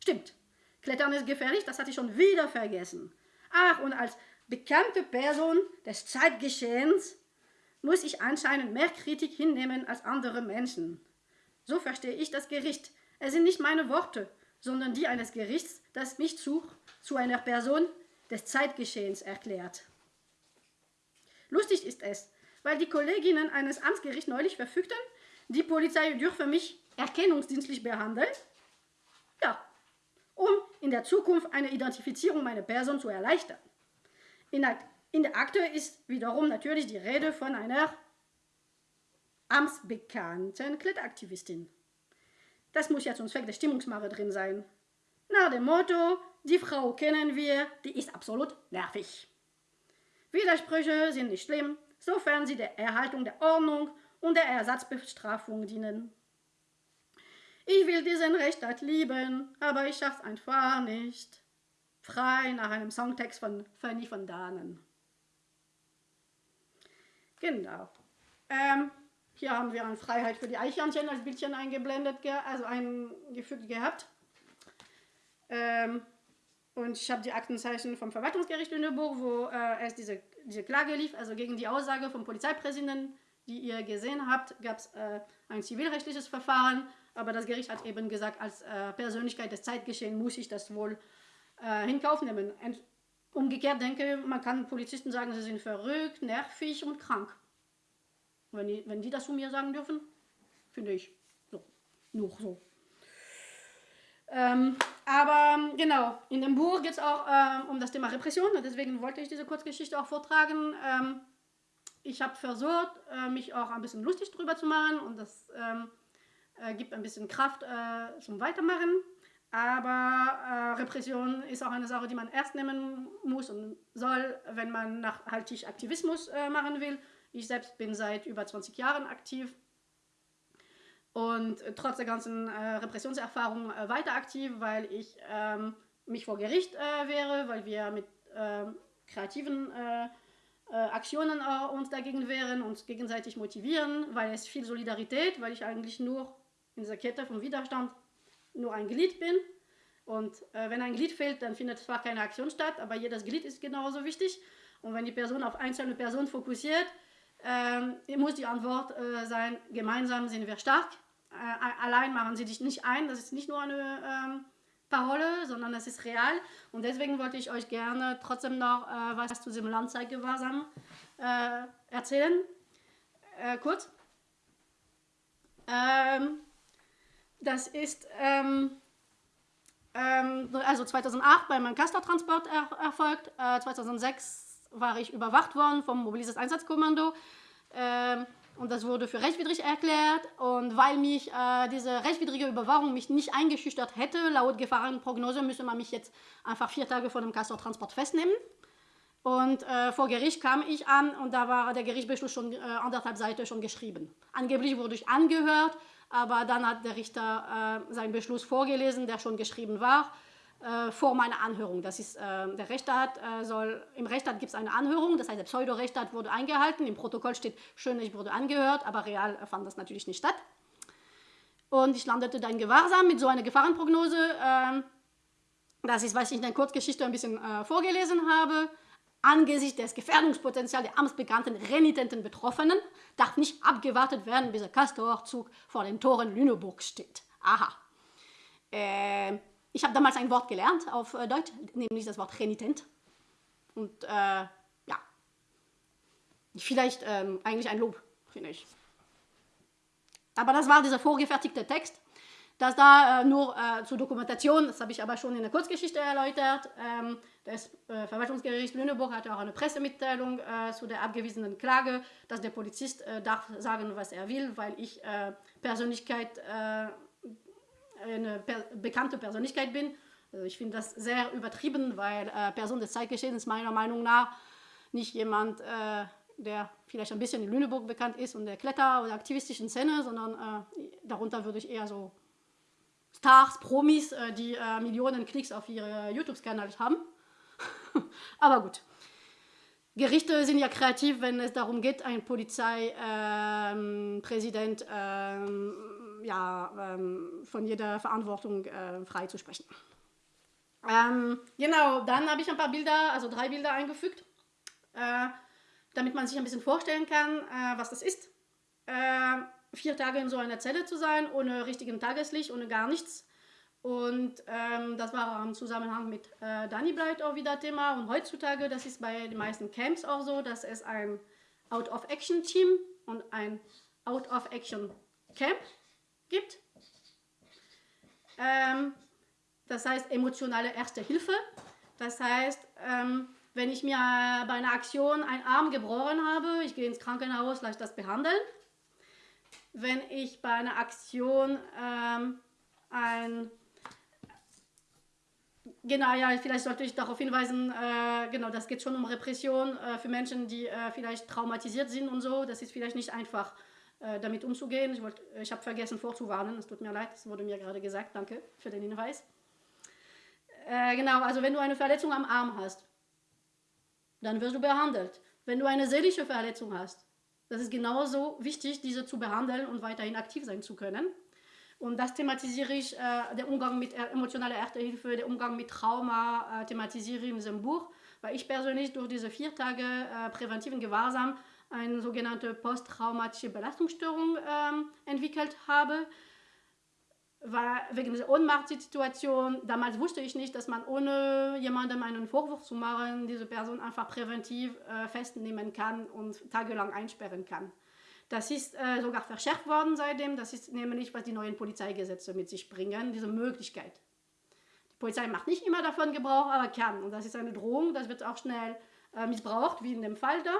Stimmt, Klettern ist gefährlich, das hatte ich schon wieder vergessen. Ach, und als bekannte Person des Zeitgeschehens muss ich anscheinend mehr Kritik hinnehmen als andere Menschen. So verstehe ich das Gericht. Es sind nicht meine Worte, sondern die eines Gerichts, das mich zu, zu einer Person des Zeitgeschehens erklärt. Lustig ist es, weil die Kolleginnen eines Amtsgerichts neulich verfügten, die Polizei dürfe mich erkennungsdienstlich behandeln. Ja, um in der Zukunft eine Identifizierung meiner Person zu erleichtern. In der, in der Akte ist wiederum natürlich die Rede von einer amtsbekannten Kletteraktivistin. Das muss ja zum Zweck der Stimmungsmache drin sein. Nach dem Motto, die Frau kennen wir, die ist absolut nervig. Widersprüche sind nicht schlimm, sofern sie der Erhaltung der Ordnung und der Ersatzbestrafung dienen. Ich will diesen Rechtsstaat lieben, aber ich schaff's einfach nicht. Frei nach einem Songtext von Fanny von Dahnen. Genau. Ähm, hier haben wir eine Freiheit für die Eichhörnchen als Bildchen eingeblendet, also eingefügt gehabt. Ähm, und ich habe die Aktenzeichen vom Verwaltungsgericht Lüneburg, wo äh, es diese, diese Klage lief, also gegen die Aussage vom Polizeipräsidenten, die ihr gesehen habt, gab es äh, ein zivilrechtliches Verfahren, aber das Gericht hat eben gesagt, als äh, Persönlichkeit des Zeitgeschehens muss ich das wohl äh, in Kauf nehmen. Und umgekehrt denke man kann Polizisten sagen, sie sind verrückt, nervig und krank. Wenn die, wenn die das zu mir sagen dürfen, finde ich so. Nur so. Ähm, aber genau, in dem Buch geht es auch ähm, um das Thema Repression und deswegen wollte ich diese Kurzgeschichte auch vortragen. Ähm, ich habe versucht, äh, mich auch ein bisschen lustig drüber zu machen und das ähm, äh, gibt ein bisschen Kraft äh, zum Weitermachen. Aber äh, Repression ist auch eine Sache, die man ernst nehmen muss und soll, wenn man nachhaltig Aktivismus äh, machen will. Ich selbst bin seit über 20 Jahren aktiv und trotz der ganzen äh, Repressionserfahrung äh, weiter aktiv, weil ich ähm, mich vor Gericht wäre, weil wir mit ähm, kreativen äh, Aktionen äh, uns dagegen wehren, uns gegenseitig motivieren, weil es viel Solidarität, weil ich eigentlich nur in dieser Kette vom Widerstand nur ein Glied bin. Und wenn ein Glied fehlt, dann findet zwar keine Aktion statt, aber jedes Glied ist genauso wichtig. Und wenn die Person auf einzelne Personen fokussiert, ähm, muss die Antwort äh, sein, gemeinsam sind wir stark. Äh, allein machen sie dich nicht ein, das ist nicht nur eine ähm, Parole, sondern das ist real. Und deswegen wollte ich euch gerne trotzdem noch äh, was zu diesem Landzeitgewahrsam äh, erzählen. Äh, kurz. Ähm, das ist ähm, ähm also 2008 bei meinem Castor-Transport er erfolgt. 2006 war ich überwacht worden vom Mobilisiertes Einsatzkommando. Ähm, und das wurde für rechtswidrig erklärt. Und weil mich äh, diese rechtswidrige Überwachung mich nicht eingeschüchtert hätte, laut Gefahrenprognose müsse man mich jetzt einfach vier Tage vor dem Castor-Transport festnehmen. Und äh, vor Gericht kam ich an und da war der Gerichtsbeschluss schon äh, anderthalb Seiten schon geschrieben. Angeblich wurde ich angehört, aber dann hat der Richter äh, seinen Beschluss vorgelesen, der schon geschrieben war, äh, vor meiner Anhörung. Das ist, äh, der Rechtsstaat äh, soll, im Rechtsstaat gibt es eine Anhörung, das heißt, der Pseudo-Rechtsstaat wurde eingehalten, im Protokoll steht, schön, ich wurde angehört, aber real fand das natürlich nicht statt. Und ich landete dann Gewahrsam mit so einer Gefahrenprognose, ähm, das ist, was ich in der Kurzgeschichte ein bisschen vorgelesen habe. Angesichts des Gefährdungspotenzials der amtsbekannten renitenten Betroffenen darf nicht abgewartet werden, bis der Castor-Zug vor den Toren Lüneburgs steht. Aha. Äh, ich habe damals ein Wort gelernt auf äh, Deutsch, nämlich das Wort renitent. Und äh, ja, vielleicht ähm, eigentlich ein Lob, finde ich. Aber das war dieser vorgefertigte Text. Das da äh, nur äh, zur Dokumentation, das habe ich aber schon in der Kurzgeschichte erläutert. Ähm, das äh, Verwaltungsgericht Lüneburg hatte auch eine Pressemitteilung äh, zu der abgewiesenen Klage, dass der Polizist äh, darf sagen, was er will, weil ich äh, Persönlichkeit, eine per bekannte Persönlichkeit bin. Also ich finde das sehr übertrieben, weil Person des Zeitgeschehens meiner Meinung nach nicht jemand der vielleicht ein bisschen in Lüneburg bekannt ist und der Kletter- oder aktivistischen Szene, sondern äh, darunter würde ich eher so Stars, Promis, äh, die äh, Millionen Klicks auf ihre YouTube-Kanäle haben. Aber gut. Gerichte sind ja kreativ, wenn es darum geht, einen Polizeipräsident ähm, ähm, ja, ähm, von jeder Verantwortung äh, freizusprechen. Ähm, genau, dann habe ich ein paar Bilder, also drei Bilder eingefügt, äh, damit man sich ein bisschen vorstellen kann, äh, was das ist. Vier Tage in so einer Zelle zu sein, ohne richtigen Tageslicht, ohne gar nichts. Und ähm, das war im Zusammenhang mit äh, Dani bleibt auch wieder Thema. Und heutzutage, das ist bei den meisten Camps auch so, dass es ein Out-of-Action-Team und ein Out-of-Action-Camp gibt. Ähm, das heißt emotionale Erste Hilfe. Das heißt, ähm, wenn ich mir bei einer Aktion einen Arm gebrochen habe, ich gehe ins Krankenhaus, lasse das behandeln wenn ich bei einer Aktion ähm, ein Genau, ja, vielleicht sollte ich darauf hinweisen, äh, genau, das geht schon um Repression äh, für Menschen, die äh, vielleicht traumatisiert sind und so. Das ist vielleicht nicht einfach, äh, damit umzugehen. Ich, ich habe vergessen vorzuwarnen, es tut mir leid, das wurde mir gerade gesagt. Danke für den Hinweis. Äh, genau, also wenn du eine Verletzung am Arm hast, dann wirst du behandelt. Wenn du eine seelische Verletzung hast, das ist genauso wichtig, diese zu behandeln und weiterhin aktiv sein zu können. Und das thematisiere ich, äh, der Umgang mit emotionaler Erste-Hilfe, der Umgang mit Trauma, äh, thematisiere ich in diesem Buch, weil ich persönlich durch diese vier Tage äh, präventiven Gewahrsam eine sogenannte posttraumatische Belastungsstörung ähm, entwickelt habe war wegen dieser Ohnmachtssituation, damals wusste ich nicht, dass man ohne jemandem einen Vorwurf zu machen, diese Person einfach präventiv äh, festnehmen kann und tagelang einsperren kann. Das ist äh, sogar verschärft worden seitdem. Das ist nämlich, was die neuen Polizeigesetze mit sich bringen, diese Möglichkeit. Die Polizei macht nicht immer davon Gebrauch, aber kann. Und das ist eine Drohung, das wird auch schnell äh, missbraucht, wie in dem Fall da.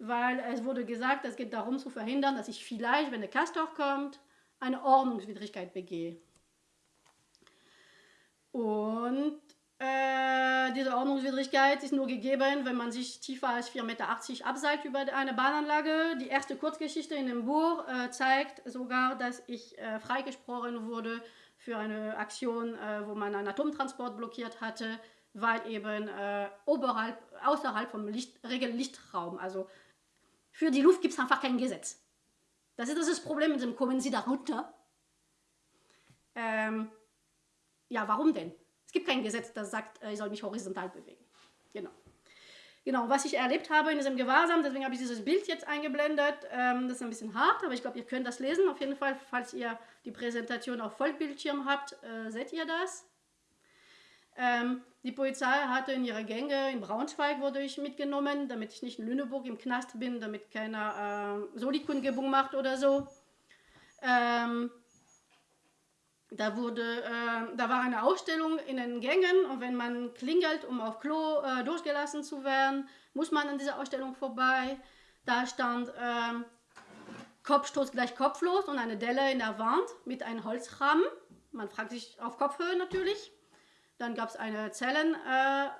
Weil es wurde gesagt, es geht darum zu verhindern, dass ich vielleicht, wenn der Castor kommt, eine Ordnungswidrigkeit begehe. Und äh, diese Ordnungswidrigkeit ist nur gegeben, wenn man sich tiefer als 4,80 Meter abseilt über eine Bahnanlage. Die erste Kurzgeschichte in dem Buch äh, zeigt sogar, dass ich äh, freigesprochen wurde für eine Aktion, äh, wo man einen Atomtransport blockiert hatte, weil eben äh, oberhalb, außerhalb vom Licht, Regellichtraum, also für die Luft gibt es einfach kein Gesetz. Das ist das Problem mit dem Kommen Sie da runter. Ähm, ja, warum denn? Es gibt kein Gesetz, das sagt, äh, ich soll mich horizontal bewegen. Genau. Genau, was ich erlebt habe in diesem Gewahrsam, deswegen habe ich dieses Bild jetzt eingeblendet. Ähm, das ist ein bisschen hart, aber ich glaube, ihr könnt das lesen. Auf jeden Fall, falls ihr die Präsentation auf Vollbildschirm habt, äh, seht ihr das. Ähm, die Polizei hatte in ihre Gänge, in Braunschweig wurde ich mitgenommen, damit ich nicht in Lüneburg im Knast bin, damit keiner äh, Solikundgebung macht oder so. Ähm, da, wurde, äh, da war eine Ausstellung in den Gängen und wenn man klingelt, um auf Klo äh, durchgelassen zu werden, muss man an dieser Ausstellung vorbei. Da stand äh, Kopfstoß gleich kopflos und eine Delle in der Wand mit einem Holzrahmen. Man fragt sich auf Kopfhöhe natürlich. Dann gab es eine Zellenbedienung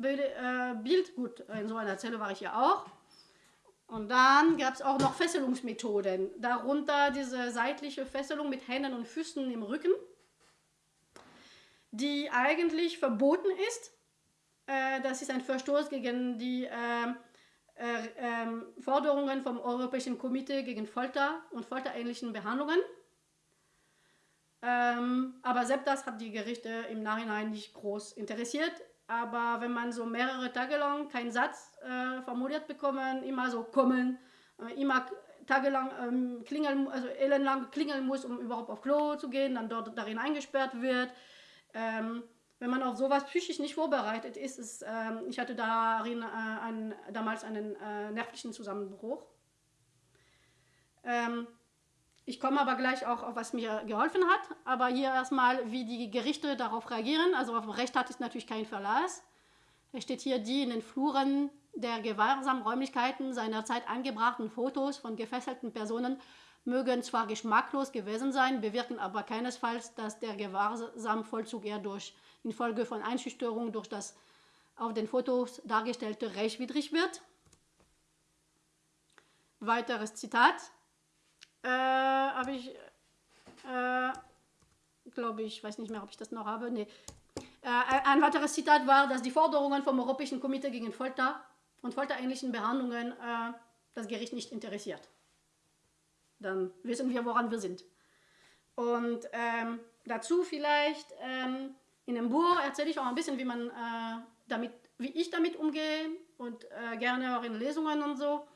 Bild, äh, Bild, gut, in so einer Zelle war ich ja auch. Und dann gab es auch noch Fesselungsmethoden, darunter diese seitliche Fesselung mit Händen und Füßen im Rücken, die eigentlich verboten ist. Äh, das ist ein Verstoß gegen die äh, äh, ähm, Forderungen vom Europäischen Komitee gegen Folter und folterähnlichen Behandlungen. Ähm, aber selbst das hat die Gerichte im Nachhinein nicht groß interessiert. Aber wenn man so mehrere Tage lang keinen Satz äh, formuliert bekommen, immer so kommen, äh, immer tagelang ähm, klingeln, also elendlang klingeln muss, um überhaupt auf Klo zu gehen, dann dort darin eingesperrt wird. Ähm, wenn man auf sowas psychisch nicht vorbereitet ist, ist ähm, ich hatte darin äh, einen, damals einen äh, nervlichen Zusammenbruch. Ähm, ich komme aber gleich auch auf, was mir geholfen hat. Aber hier erstmal, wie die Gerichte darauf reagieren. Also auf Recht hat es natürlich keinen Verlass. Es steht hier die in den Fluren der gewahrsamen Räumlichkeiten seinerzeit angebrachten Fotos von gefesselten Personen mögen zwar geschmacklos gewesen sein, bewirken aber keinesfalls, dass der gewahrsame Vollzug eher durch infolge von Einschüchterung durch das auf den Fotos dargestellte rechtswidrig wird. Weiteres Zitat äh, habe ich, äh, glaube ich, weiß nicht mehr, ob ich das noch habe. Nee. Äh, ein weiteres Zitat war, dass die Forderungen vom Europäischen Komitee gegen Folter und folterähnlichen Behandlungen äh, das Gericht nicht interessiert. Dann wissen wir, woran wir sind. Und ähm, dazu vielleicht, ähm, in dem Buch erzähle ich auch ein bisschen, wie man äh, damit, wie ich damit umgehe und äh, gerne auch in Lesungen und so.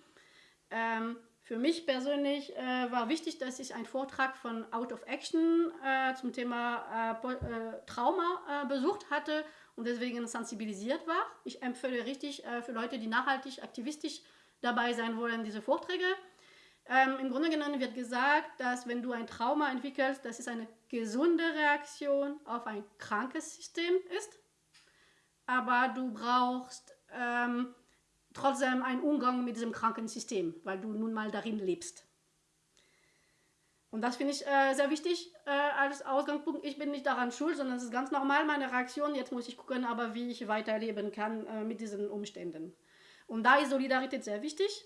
Ähm, für mich persönlich äh, war wichtig, dass ich einen Vortrag von Out of Action äh, zum Thema äh, äh Trauma äh, besucht hatte und deswegen sensibilisiert war. Ich empfehle richtig äh, für Leute, die nachhaltig, aktivistisch dabei sein wollen, diese Vorträge. Ähm, Im Grunde genommen wird gesagt, dass wenn du ein Trauma entwickelst, das ist eine gesunde Reaktion auf ein krankes System ist, aber du brauchst ähm, trotzdem einen Umgang mit diesem kranken System, weil du nun mal darin lebst. Und das finde ich äh, sehr wichtig äh, als Ausgangspunkt. Ich bin nicht daran schuld, sondern es ist ganz normal meine Reaktion. Jetzt muss ich gucken, aber wie ich weiterleben kann äh, mit diesen Umständen. Und da ist Solidarität sehr wichtig.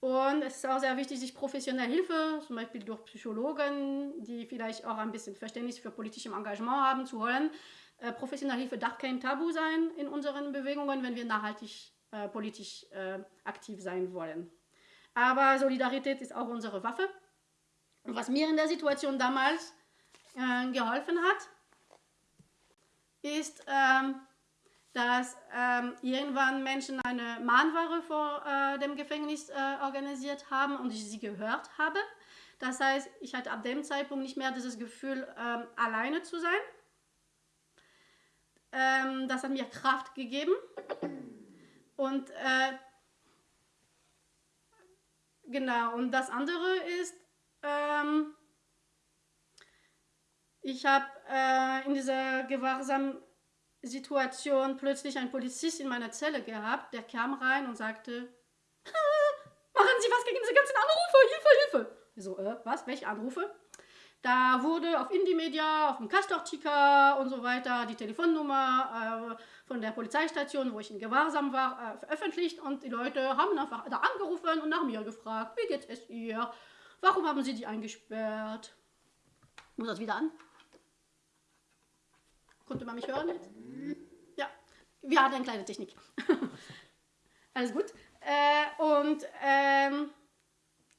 Und es ist auch sehr wichtig, sich professionelle Hilfe, zum Beispiel durch Psychologen, die vielleicht auch ein bisschen Verständnis für politisches Engagement haben, zu holen. Äh, professionelle Hilfe darf kein Tabu sein in unseren Bewegungen, wenn wir nachhaltig äh, politisch äh, aktiv sein wollen. Aber Solidarität ist auch unsere Waffe. Und was mir in der Situation damals äh, geholfen hat, ist, ähm, dass ähm, irgendwann Menschen eine Mahnware vor äh, dem Gefängnis äh, organisiert haben und ich sie gehört habe. Das heißt, ich hatte ab dem Zeitpunkt nicht mehr dieses Gefühl, ähm, alleine zu sein. Ähm, das hat mir Kraft gegeben. Und äh, genau, und das andere ist, ähm, ich habe äh, in dieser gewahrsam Situation plötzlich einen Polizist in meiner Zelle gehabt, der kam rein und sagte, machen Sie was gegen diese ganzen Anrufe, Hilfe, Hilfe. so, äh, was, welche Anrufe? Da wurde auf Indie-Media, auf dem Castor-Ticker und so weiter die Telefonnummer äh, von der Polizeistation, wo ich in Gewahrsam war, äh, veröffentlicht und die Leute haben einfach da angerufen und nach mir gefragt, wie geht es ihr? Warum haben sie die eingesperrt? Muss das wieder an? Konnte man mich hören jetzt? Ja, wir hatten eine kleine Technik. Alles gut. Äh, und ähm,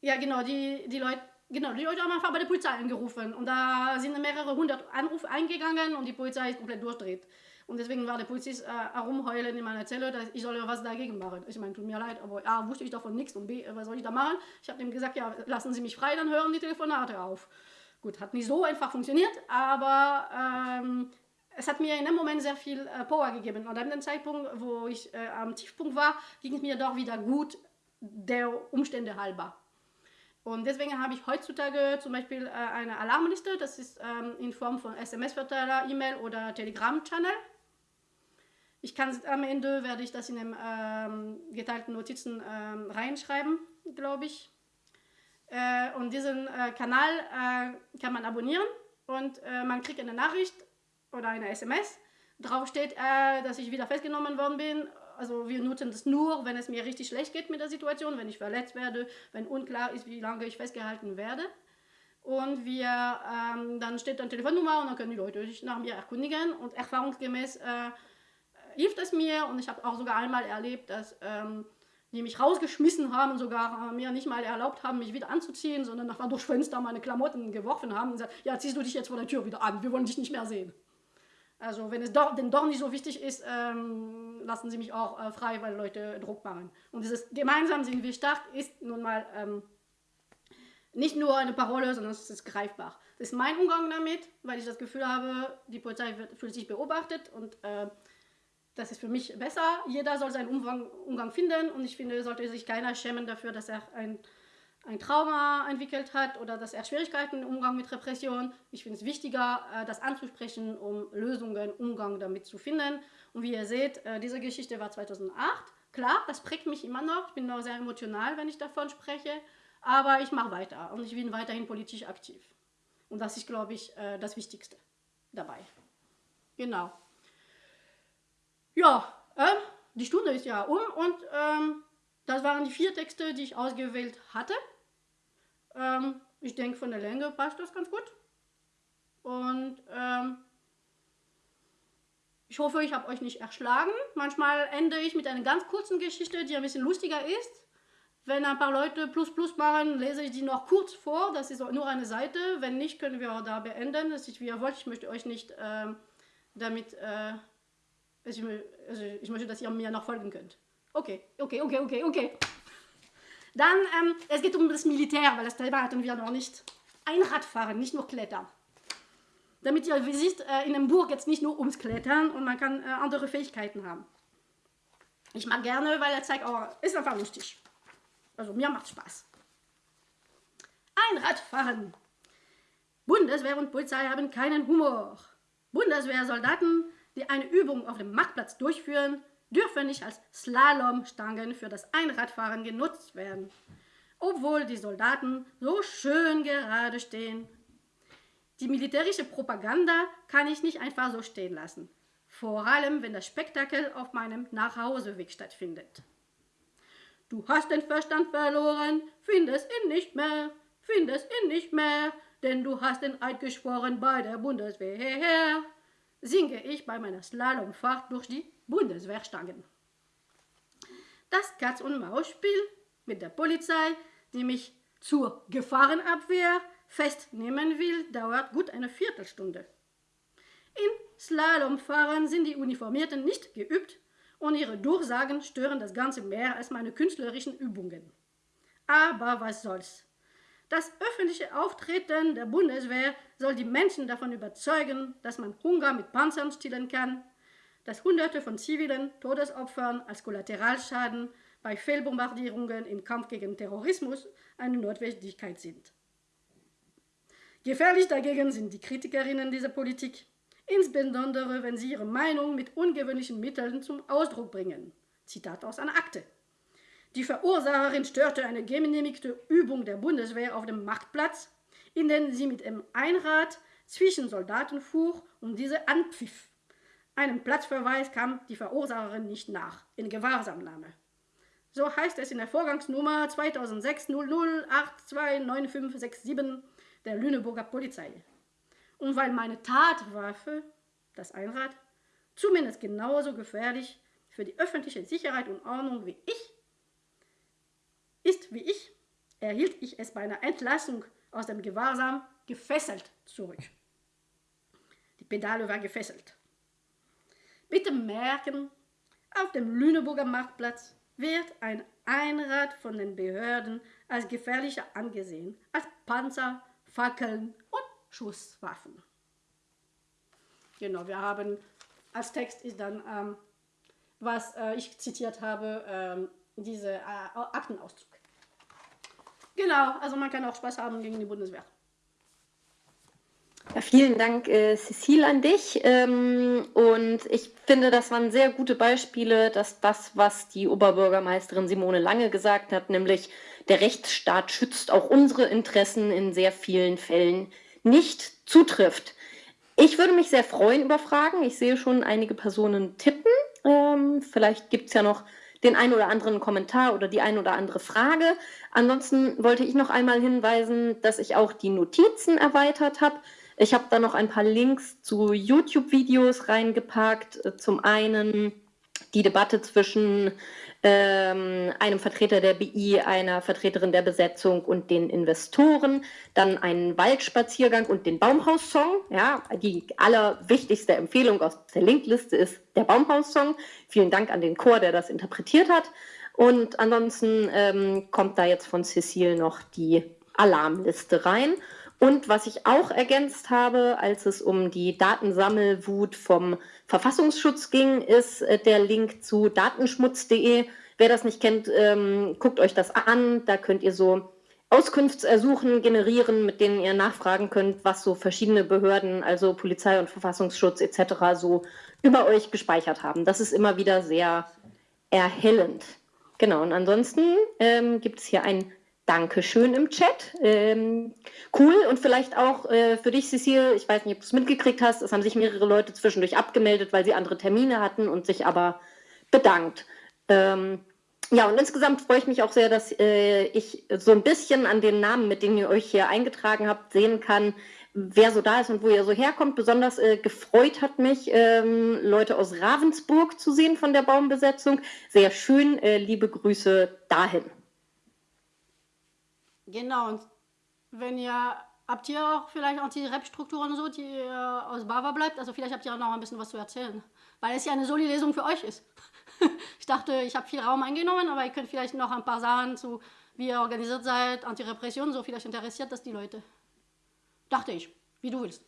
ja, genau, die, die Leute Genau, die Leute haben einfach bei der Polizei angerufen und da sind mehrere hundert Anrufe eingegangen und die Polizei ist komplett durchdreht. Und deswegen war der Polizist äh, herumheulen in meiner Zelle, dass ich soll was dagegen machen. Ich meine, tut mir leid, aber A, wusste ich davon nichts und B, was soll ich da machen? Ich habe ihm gesagt, ja, lassen Sie mich frei, dann hören die Telefonate auf. Gut, hat nicht so einfach funktioniert, aber ähm, es hat mir in dem Moment sehr viel äh, Power gegeben. Und an dem Zeitpunkt, wo ich äh, am Tiefpunkt war, ging es mir doch wieder gut, der Umstände halber. Und deswegen habe ich heutzutage zum Beispiel äh, eine Alarmliste, das ist ähm, in Form von SMS-Verteiler, E-Mail oder Telegram-Channel. Ich kann am Ende, werde ich das in den ähm, geteilten Notizen ähm, reinschreiben, glaube ich. Äh, und diesen äh, Kanal äh, kann man abonnieren und äh, man kriegt eine Nachricht oder eine SMS, drauf steht, äh, dass ich wieder festgenommen worden bin. Also wir nutzen das nur, wenn es mir richtig schlecht geht mit der Situation, wenn ich verletzt werde, wenn unklar ist, wie lange ich festgehalten werde. Und wir, ähm, dann steht eine Telefonnummer und dann können die Leute sich nach mir erkundigen. Und erfahrungsgemäß äh, hilft es mir. Und ich habe auch sogar einmal erlebt, dass ähm, die mich rausgeschmissen haben, sogar äh, mir nicht mal erlaubt haben, mich wieder anzuziehen, sondern einfach durch Fenster meine Klamotten geworfen haben und gesagt, ja, ziehst du dich jetzt vor der Tür wieder an, wir wollen dich nicht mehr sehen. Also wenn es doch, denn doch nicht so wichtig ist, ähm, lassen sie mich auch äh, frei, weil Leute Druck machen. Und dieses gemeinsam sind wir stark ist nun mal ähm, nicht nur eine Parole, sondern es ist greifbar. Das ist mein Umgang damit, weil ich das Gefühl habe, die Polizei wird, fühlt sich beobachtet und äh, das ist für mich besser. Jeder soll seinen Umgang, Umgang finden und ich finde, sollte sich keiner schämen dafür, dass er ein, ein Trauma entwickelt hat oder dass er Schwierigkeiten im Umgang mit Repression. Ich finde es wichtiger, äh, das anzusprechen, um Lösungen, Umgang damit zu finden. Und wie ihr seht, äh, diese Geschichte war 2008. Klar, das prägt mich immer noch. Ich bin noch sehr emotional, wenn ich davon spreche. Aber ich mache weiter und ich bin weiterhin politisch aktiv. Und das ist, glaube ich, äh, das Wichtigste dabei. Genau. Ja, äh, die Stunde ist ja um und ähm, das waren die vier Texte, die ich ausgewählt hatte. Ähm, ich denke, von der Länge passt das ganz gut. Und ähm, ich hoffe, ich habe euch nicht erschlagen. Manchmal ende ich mit einer ganz kurzen Geschichte, die ein bisschen lustiger ist. Wenn ein paar Leute plus plus machen, lese ich die noch kurz vor. Das ist nur eine Seite. Wenn nicht, können wir auch da beenden. Das ist wie ihr wollt. Ich möchte euch nicht äh, damit äh, also ich, ich möchte, dass ihr mir noch folgen könnt. Okay, okay, okay, okay, okay. Dann, ähm, es geht um das Militär, weil das Thema hatten wir noch nicht. Einradfahren, nicht nur Klettern. Damit ihr seht, äh, in einem Burg jetzt nicht nur ums Klettern und man kann äh, andere Fähigkeiten haben. Ich mag gerne, weil er zeigt, oh, ist einfach lustig. Also mir macht Spaß. Einradfahren. Bundeswehr und Polizei haben keinen Humor. Bundeswehrsoldaten die eine Übung auf dem Marktplatz durchführen, dürfen nicht als Slalomstangen für das Einradfahren genutzt werden, obwohl die Soldaten so schön gerade stehen. Die militärische Propaganda kann ich nicht einfach so stehen lassen, vor allem wenn das Spektakel auf meinem Nachhauseweg stattfindet. Du hast den Verstand verloren, findest ihn nicht mehr, findest ihn nicht mehr, denn du hast den Eid geschworen bei der Bundeswehr singe ich bei meiner Slalomfahrt durch die Bundeswehrstangen. Das Katz-und-Maus-Spiel mit der Polizei, die mich zur Gefahrenabwehr festnehmen will, dauert gut eine Viertelstunde. Im Slalomfahren sind die Uniformierten nicht geübt und ihre Durchsagen stören das Ganze mehr als meine künstlerischen Übungen. Aber was soll's? Das öffentliche Auftreten der Bundeswehr soll die Menschen davon überzeugen, dass man Hunger mit Panzern stillen kann, dass Hunderte von zivilen Todesopfern als Kollateralschaden bei Fehlbombardierungen im Kampf gegen Terrorismus eine Notwendigkeit sind. Gefährlich dagegen sind die Kritikerinnen dieser Politik, insbesondere wenn sie ihre Meinung mit ungewöhnlichen Mitteln zum Ausdruck bringen. Zitat aus einer Akte. Die Verursacherin störte eine genehmigte Übung der Bundeswehr auf dem Marktplatz, in der sie mit einem Einrad zwischen Soldaten fuhr und diese anpfiff. Einem Platzverweis kam die Verursacherin nicht nach, in Gewahrsamnahme. So heißt es in der Vorgangsnummer 2006 00829567 der Lüneburger Polizei. Und weil meine Tatwaffe, das Einrad, zumindest genauso gefährlich für die öffentliche Sicherheit und Ordnung wie ich ist wie ich, erhielt ich es bei einer Entlassung aus dem Gewahrsam gefesselt zurück. Die Pedale war gefesselt. Bitte merken, auf dem Lüneburger Marktplatz wird ein Einrad von den Behörden als gefährlicher angesehen als Panzer, Fackeln und Schusswaffen. Genau, wir haben als Text ist dann, ähm, was äh, ich zitiert habe, ähm, diese äh, Aktenauszug. Genau, also man kann auch Spaß haben gegen die Bundeswehr. Ja, vielen Dank, äh, Cecile, an dich. Ähm, und ich finde, das waren sehr gute Beispiele, dass das, was die Oberbürgermeisterin Simone Lange gesagt hat, nämlich der Rechtsstaat schützt auch unsere Interessen in sehr vielen Fällen, nicht zutrifft. Ich würde mich sehr freuen über Fragen. Ich sehe schon einige Personen tippen. Ähm, vielleicht gibt es ja noch den einen oder anderen Kommentar oder die ein oder andere Frage. Ansonsten wollte ich noch einmal hinweisen, dass ich auch die Notizen erweitert habe. Ich habe da noch ein paar Links zu YouTube-Videos reingepackt. Zum einen die Debatte zwischen einem Vertreter der BI, einer Vertreterin der Besetzung und den Investoren, dann einen Waldspaziergang und den Baumhaussong. Ja, die allerwichtigste Empfehlung aus der Linkliste ist der Baumhaussong. Vielen Dank an den Chor, der das interpretiert hat. Und ansonsten ähm, kommt da jetzt von Cecile noch die Alarmliste rein. Und was ich auch ergänzt habe, als es um die Datensammelwut vom Verfassungsschutz ging, ist äh, der Link zu datenschmutz.de. Wer das nicht kennt, ähm, guckt euch das an. Da könnt ihr so Auskunftsersuchen generieren, mit denen ihr nachfragen könnt, was so verschiedene Behörden, also Polizei und Verfassungsschutz etc. so über euch gespeichert haben. Das ist immer wieder sehr erhellend. Genau, und ansonsten ähm, gibt es hier ein Dankeschön im Chat. Ähm, cool und vielleicht auch äh, für dich, Cecile, ich weiß nicht, ob du es mitgekriegt hast, es haben sich mehrere Leute zwischendurch abgemeldet, weil sie andere Termine hatten und sich aber bedankt. Ähm, ja, und insgesamt freue ich mich auch sehr, dass äh, ich so ein bisschen an den Namen, mit denen ihr euch hier eingetragen habt, sehen kann, wer so da ist und wo ihr so herkommt. Besonders äh, gefreut hat mich, ähm, Leute aus Ravensburg zu sehen von der Baumbesetzung. Sehr schön, äh, liebe Grüße dahin. Genau, und wenn ihr, habt ihr auch vielleicht Anti-Rap-Strukturen und so, die ihr aus Bava bleibt? Also vielleicht habt ihr auch noch ein bisschen was zu erzählen, weil es ja eine Soli-Lesung für euch ist. ich dachte, ich habe viel Raum eingenommen, aber ihr könnt vielleicht noch ein paar Sachen zu, wie ihr organisiert seid, Anti-Repression, so vielleicht interessiert das die Leute. Dachte ich, wie du willst.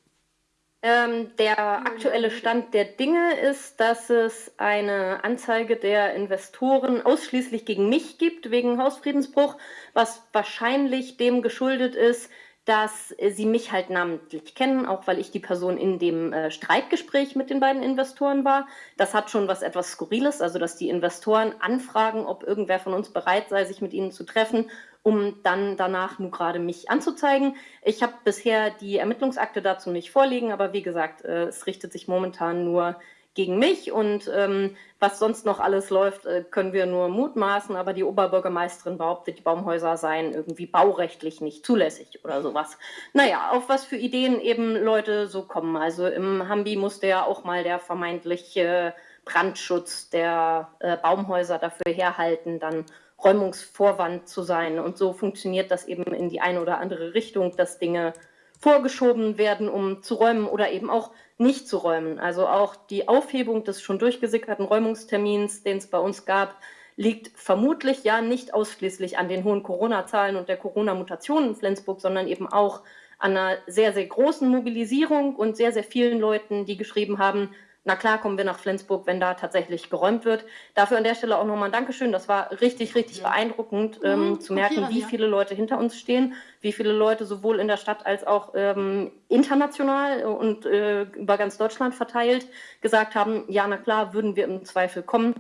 Ähm, der aktuelle Stand der Dinge ist, dass es eine Anzeige der Investoren ausschließlich gegen mich gibt, wegen Hausfriedensbruch, was wahrscheinlich dem geschuldet ist, dass sie mich halt namentlich kennen, auch weil ich die Person in dem äh, Streitgespräch mit den beiden Investoren war. Das hat schon was etwas Skurriles, also dass die Investoren anfragen, ob irgendwer von uns bereit sei, sich mit ihnen zu treffen, um dann danach nur gerade mich anzuzeigen. Ich habe bisher die Ermittlungsakte dazu nicht vorliegen, aber wie gesagt, äh, es richtet sich momentan nur gegen mich und ähm, was sonst noch alles läuft, äh, können wir nur mutmaßen, aber die Oberbürgermeisterin behauptet, die Baumhäuser seien irgendwie baurechtlich nicht zulässig oder sowas. Naja, auf was für Ideen eben Leute so kommen. Also im Hambi musste ja auch mal der vermeintliche Brandschutz der äh, Baumhäuser dafür herhalten, dann Räumungsvorwand zu sein. Und so funktioniert das eben in die eine oder andere Richtung, dass Dinge vorgeschoben werden, um zu räumen oder eben auch nicht zu räumen. Also auch die Aufhebung des schon durchgesickerten Räumungstermins, den es bei uns gab, liegt vermutlich ja nicht ausschließlich an den hohen Corona-Zahlen und der Corona-Mutation in Flensburg, sondern eben auch an einer sehr, sehr großen Mobilisierung und sehr, sehr vielen Leuten, die geschrieben haben, na klar kommen wir nach Flensburg, wenn da tatsächlich geräumt wird. Dafür an der Stelle auch nochmal ein Dankeschön. Das war richtig, richtig ja. beeindruckend ähm, mhm, zu merken, okay, wie ja. viele Leute hinter uns stehen, wie viele Leute sowohl in der Stadt als auch ähm, international und äh, über ganz Deutschland verteilt gesagt haben, ja, na klar, würden wir im Zweifel kommen.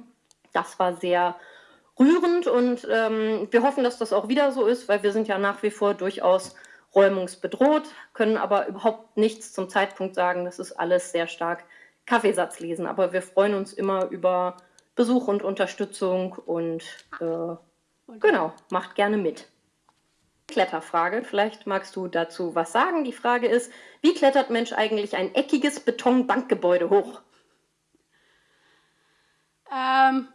Das war sehr rührend und ähm, wir hoffen, dass das auch wieder so ist, weil wir sind ja nach wie vor durchaus räumungsbedroht, können aber überhaupt nichts zum Zeitpunkt sagen. Das ist alles sehr stark Kaffeesatz lesen, aber wir freuen uns immer über Besuch und Unterstützung und äh, genau, macht gerne mit. Kletterfrage, vielleicht magst du dazu was sagen. Die Frage ist, wie klettert Mensch eigentlich ein eckiges Betonbankgebäude hoch? Ähm,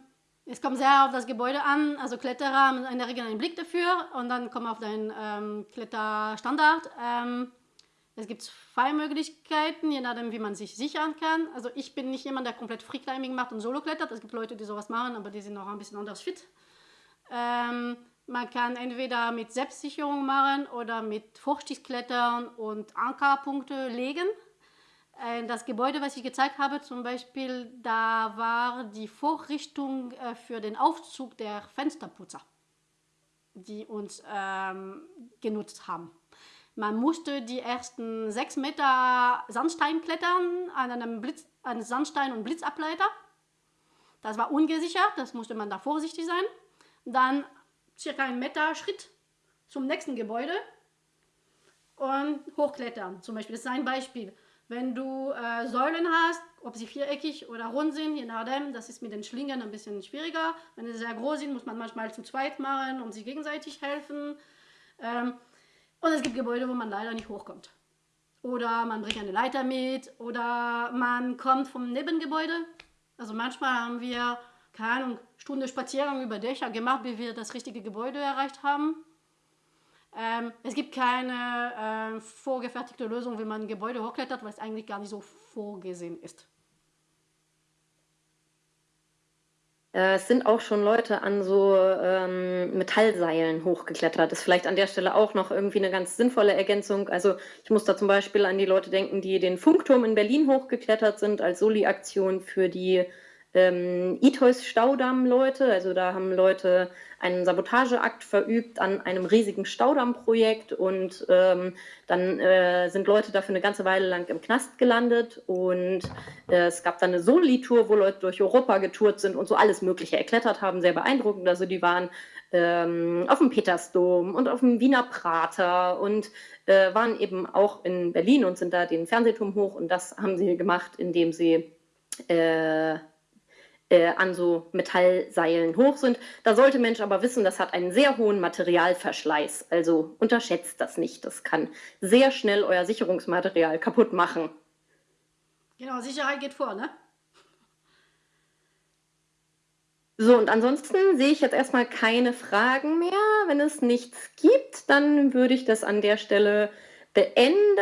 es kommt sehr auf das Gebäude an. Also Kletterer haben in der Regel einen Blick dafür und dann kommen auf deinen ähm, Kletterstandard. Ähm, es gibt zwei Möglichkeiten, je nachdem, wie man sich sichern kann. Also ich bin nicht jemand, der komplett Freeclimbing macht und Solo klettert. Es gibt Leute, die sowas machen, aber die sind noch ein bisschen anders fit. Ähm, man kann entweder mit Selbstsicherung machen oder mit Vorstiegsklettern und Ankerpunkte legen. Äh, das Gebäude, was ich gezeigt habe, zum Beispiel, da war die Vorrichtung äh, für den Aufzug der Fensterputzer, die uns ähm, genutzt haben. Man musste die ersten sechs Meter Sandstein klettern an einem Blitz, an Sandstein- und Blitzableiter. Das war ungesichert, das musste man da vorsichtig sein. Dann circa einen Meter Schritt zum nächsten Gebäude und hochklettern. Zum Beispiel, das ist ein Beispiel. Wenn du äh, Säulen hast, ob sie viereckig oder rund sind, je nachdem, das ist mit den Schlingen ein bisschen schwieriger. Wenn sie sehr groß sind, muss man manchmal zu zweit machen und sie gegenseitig helfen. Ähm, und es gibt Gebäude, wo man leider nicht hochkommt. Oder man bringt eine Leiter mit oder man kommt vom Nebengebäude. Also manchmal haben wir, keine Ahnung, Stunde Spaziergang über Dächer gemacht, bis wir das richtige Gebäude erreicht haben. Ähm, es gibt keine äh, vorgefertigte Lösung, wie man ein Gebäude hochklettert, weil es eigentlich gar nicht so vorgesehen ist. Äh, es sind auch schon Leute an so ähm, Metallseilen hochgeklettert. Das ist vielleicht an der Stelle auch noch irgendwie eine ganz sinnvolle Ergänzung. Also ich muss da zum Beispiel an die Leute denken, die den Funkturm in Berlin hochgeklettert sind als Soli-Aktion für die ähm, Itois Staudamm-Leute. Also da haben Leute einen Sabotageakt verübt an einem riesigen Staudammprojekt und ähm, dann äh, sind Leute dafür eine ganze Weile lang im Knast gelandet und äh, es gab dann eine Soli-Tour, wo Leute durch Europa getourt sind und so alles Mögliche erklettert haben, sehr beeindruckend. Also die waren ähm, auf dem Petersdom und auf dem Wiener Prater und äh, waren eben auch in Berlin und sind da den Fernsehturm hoch und das haben sie gemacht, indem sie äh, an so Metallseilen hoch sind. Da sollte Mensch aber wissen, das hat einen sehr hohen Materialverschleiß. Also unterschätzt das nicht. Das kann sehr schnell euer Sicherungsmaterial kaputt machen. Genau, Sicherheit geht vor, ne? So, und ansonsten sehe ich jetzt erstmal keine Fragen mehr. Wenn es nichts gibt, dann würde ich das an der Stelle beenden.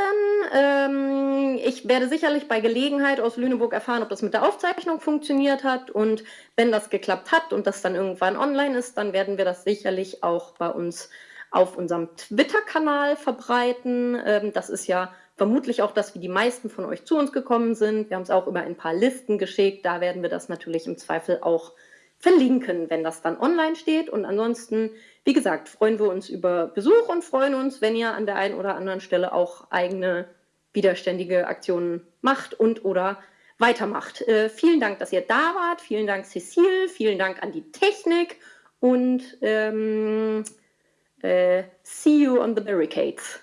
Ähm, ich werde sicherlich bei Gelegenheit aus Lüneburg erfahren, ob das mit der Aufzeichnung funktioniert hat. Und wenn das geklappt hat und das dann irgendwann online ist, dann werden wir das sicherlich auch bei uns auf unserem Twitter-Kanal verbreiten. Ähm, das ist ja vermutlich auch das, wie die meisten von euch zu uns gekommen sind. Wir haben es auch über ein paar Listen geschickt. Da werden wir das natürlich im Zweifel auch verlinken, wenn das dann online steht. Und ansonsten, wie gesagt, freuen wir uns über Besuch und freuen uns, wenn ihr an der einen oder anderen Stelle auch eigene widerständige Aktionen macht und oder weitermacht. Äh, vielen Dank, dass ihr da wart. Vielen Dank, Cecile. Vielen Dank an die Technik und ähm, äh, see you on the barricades.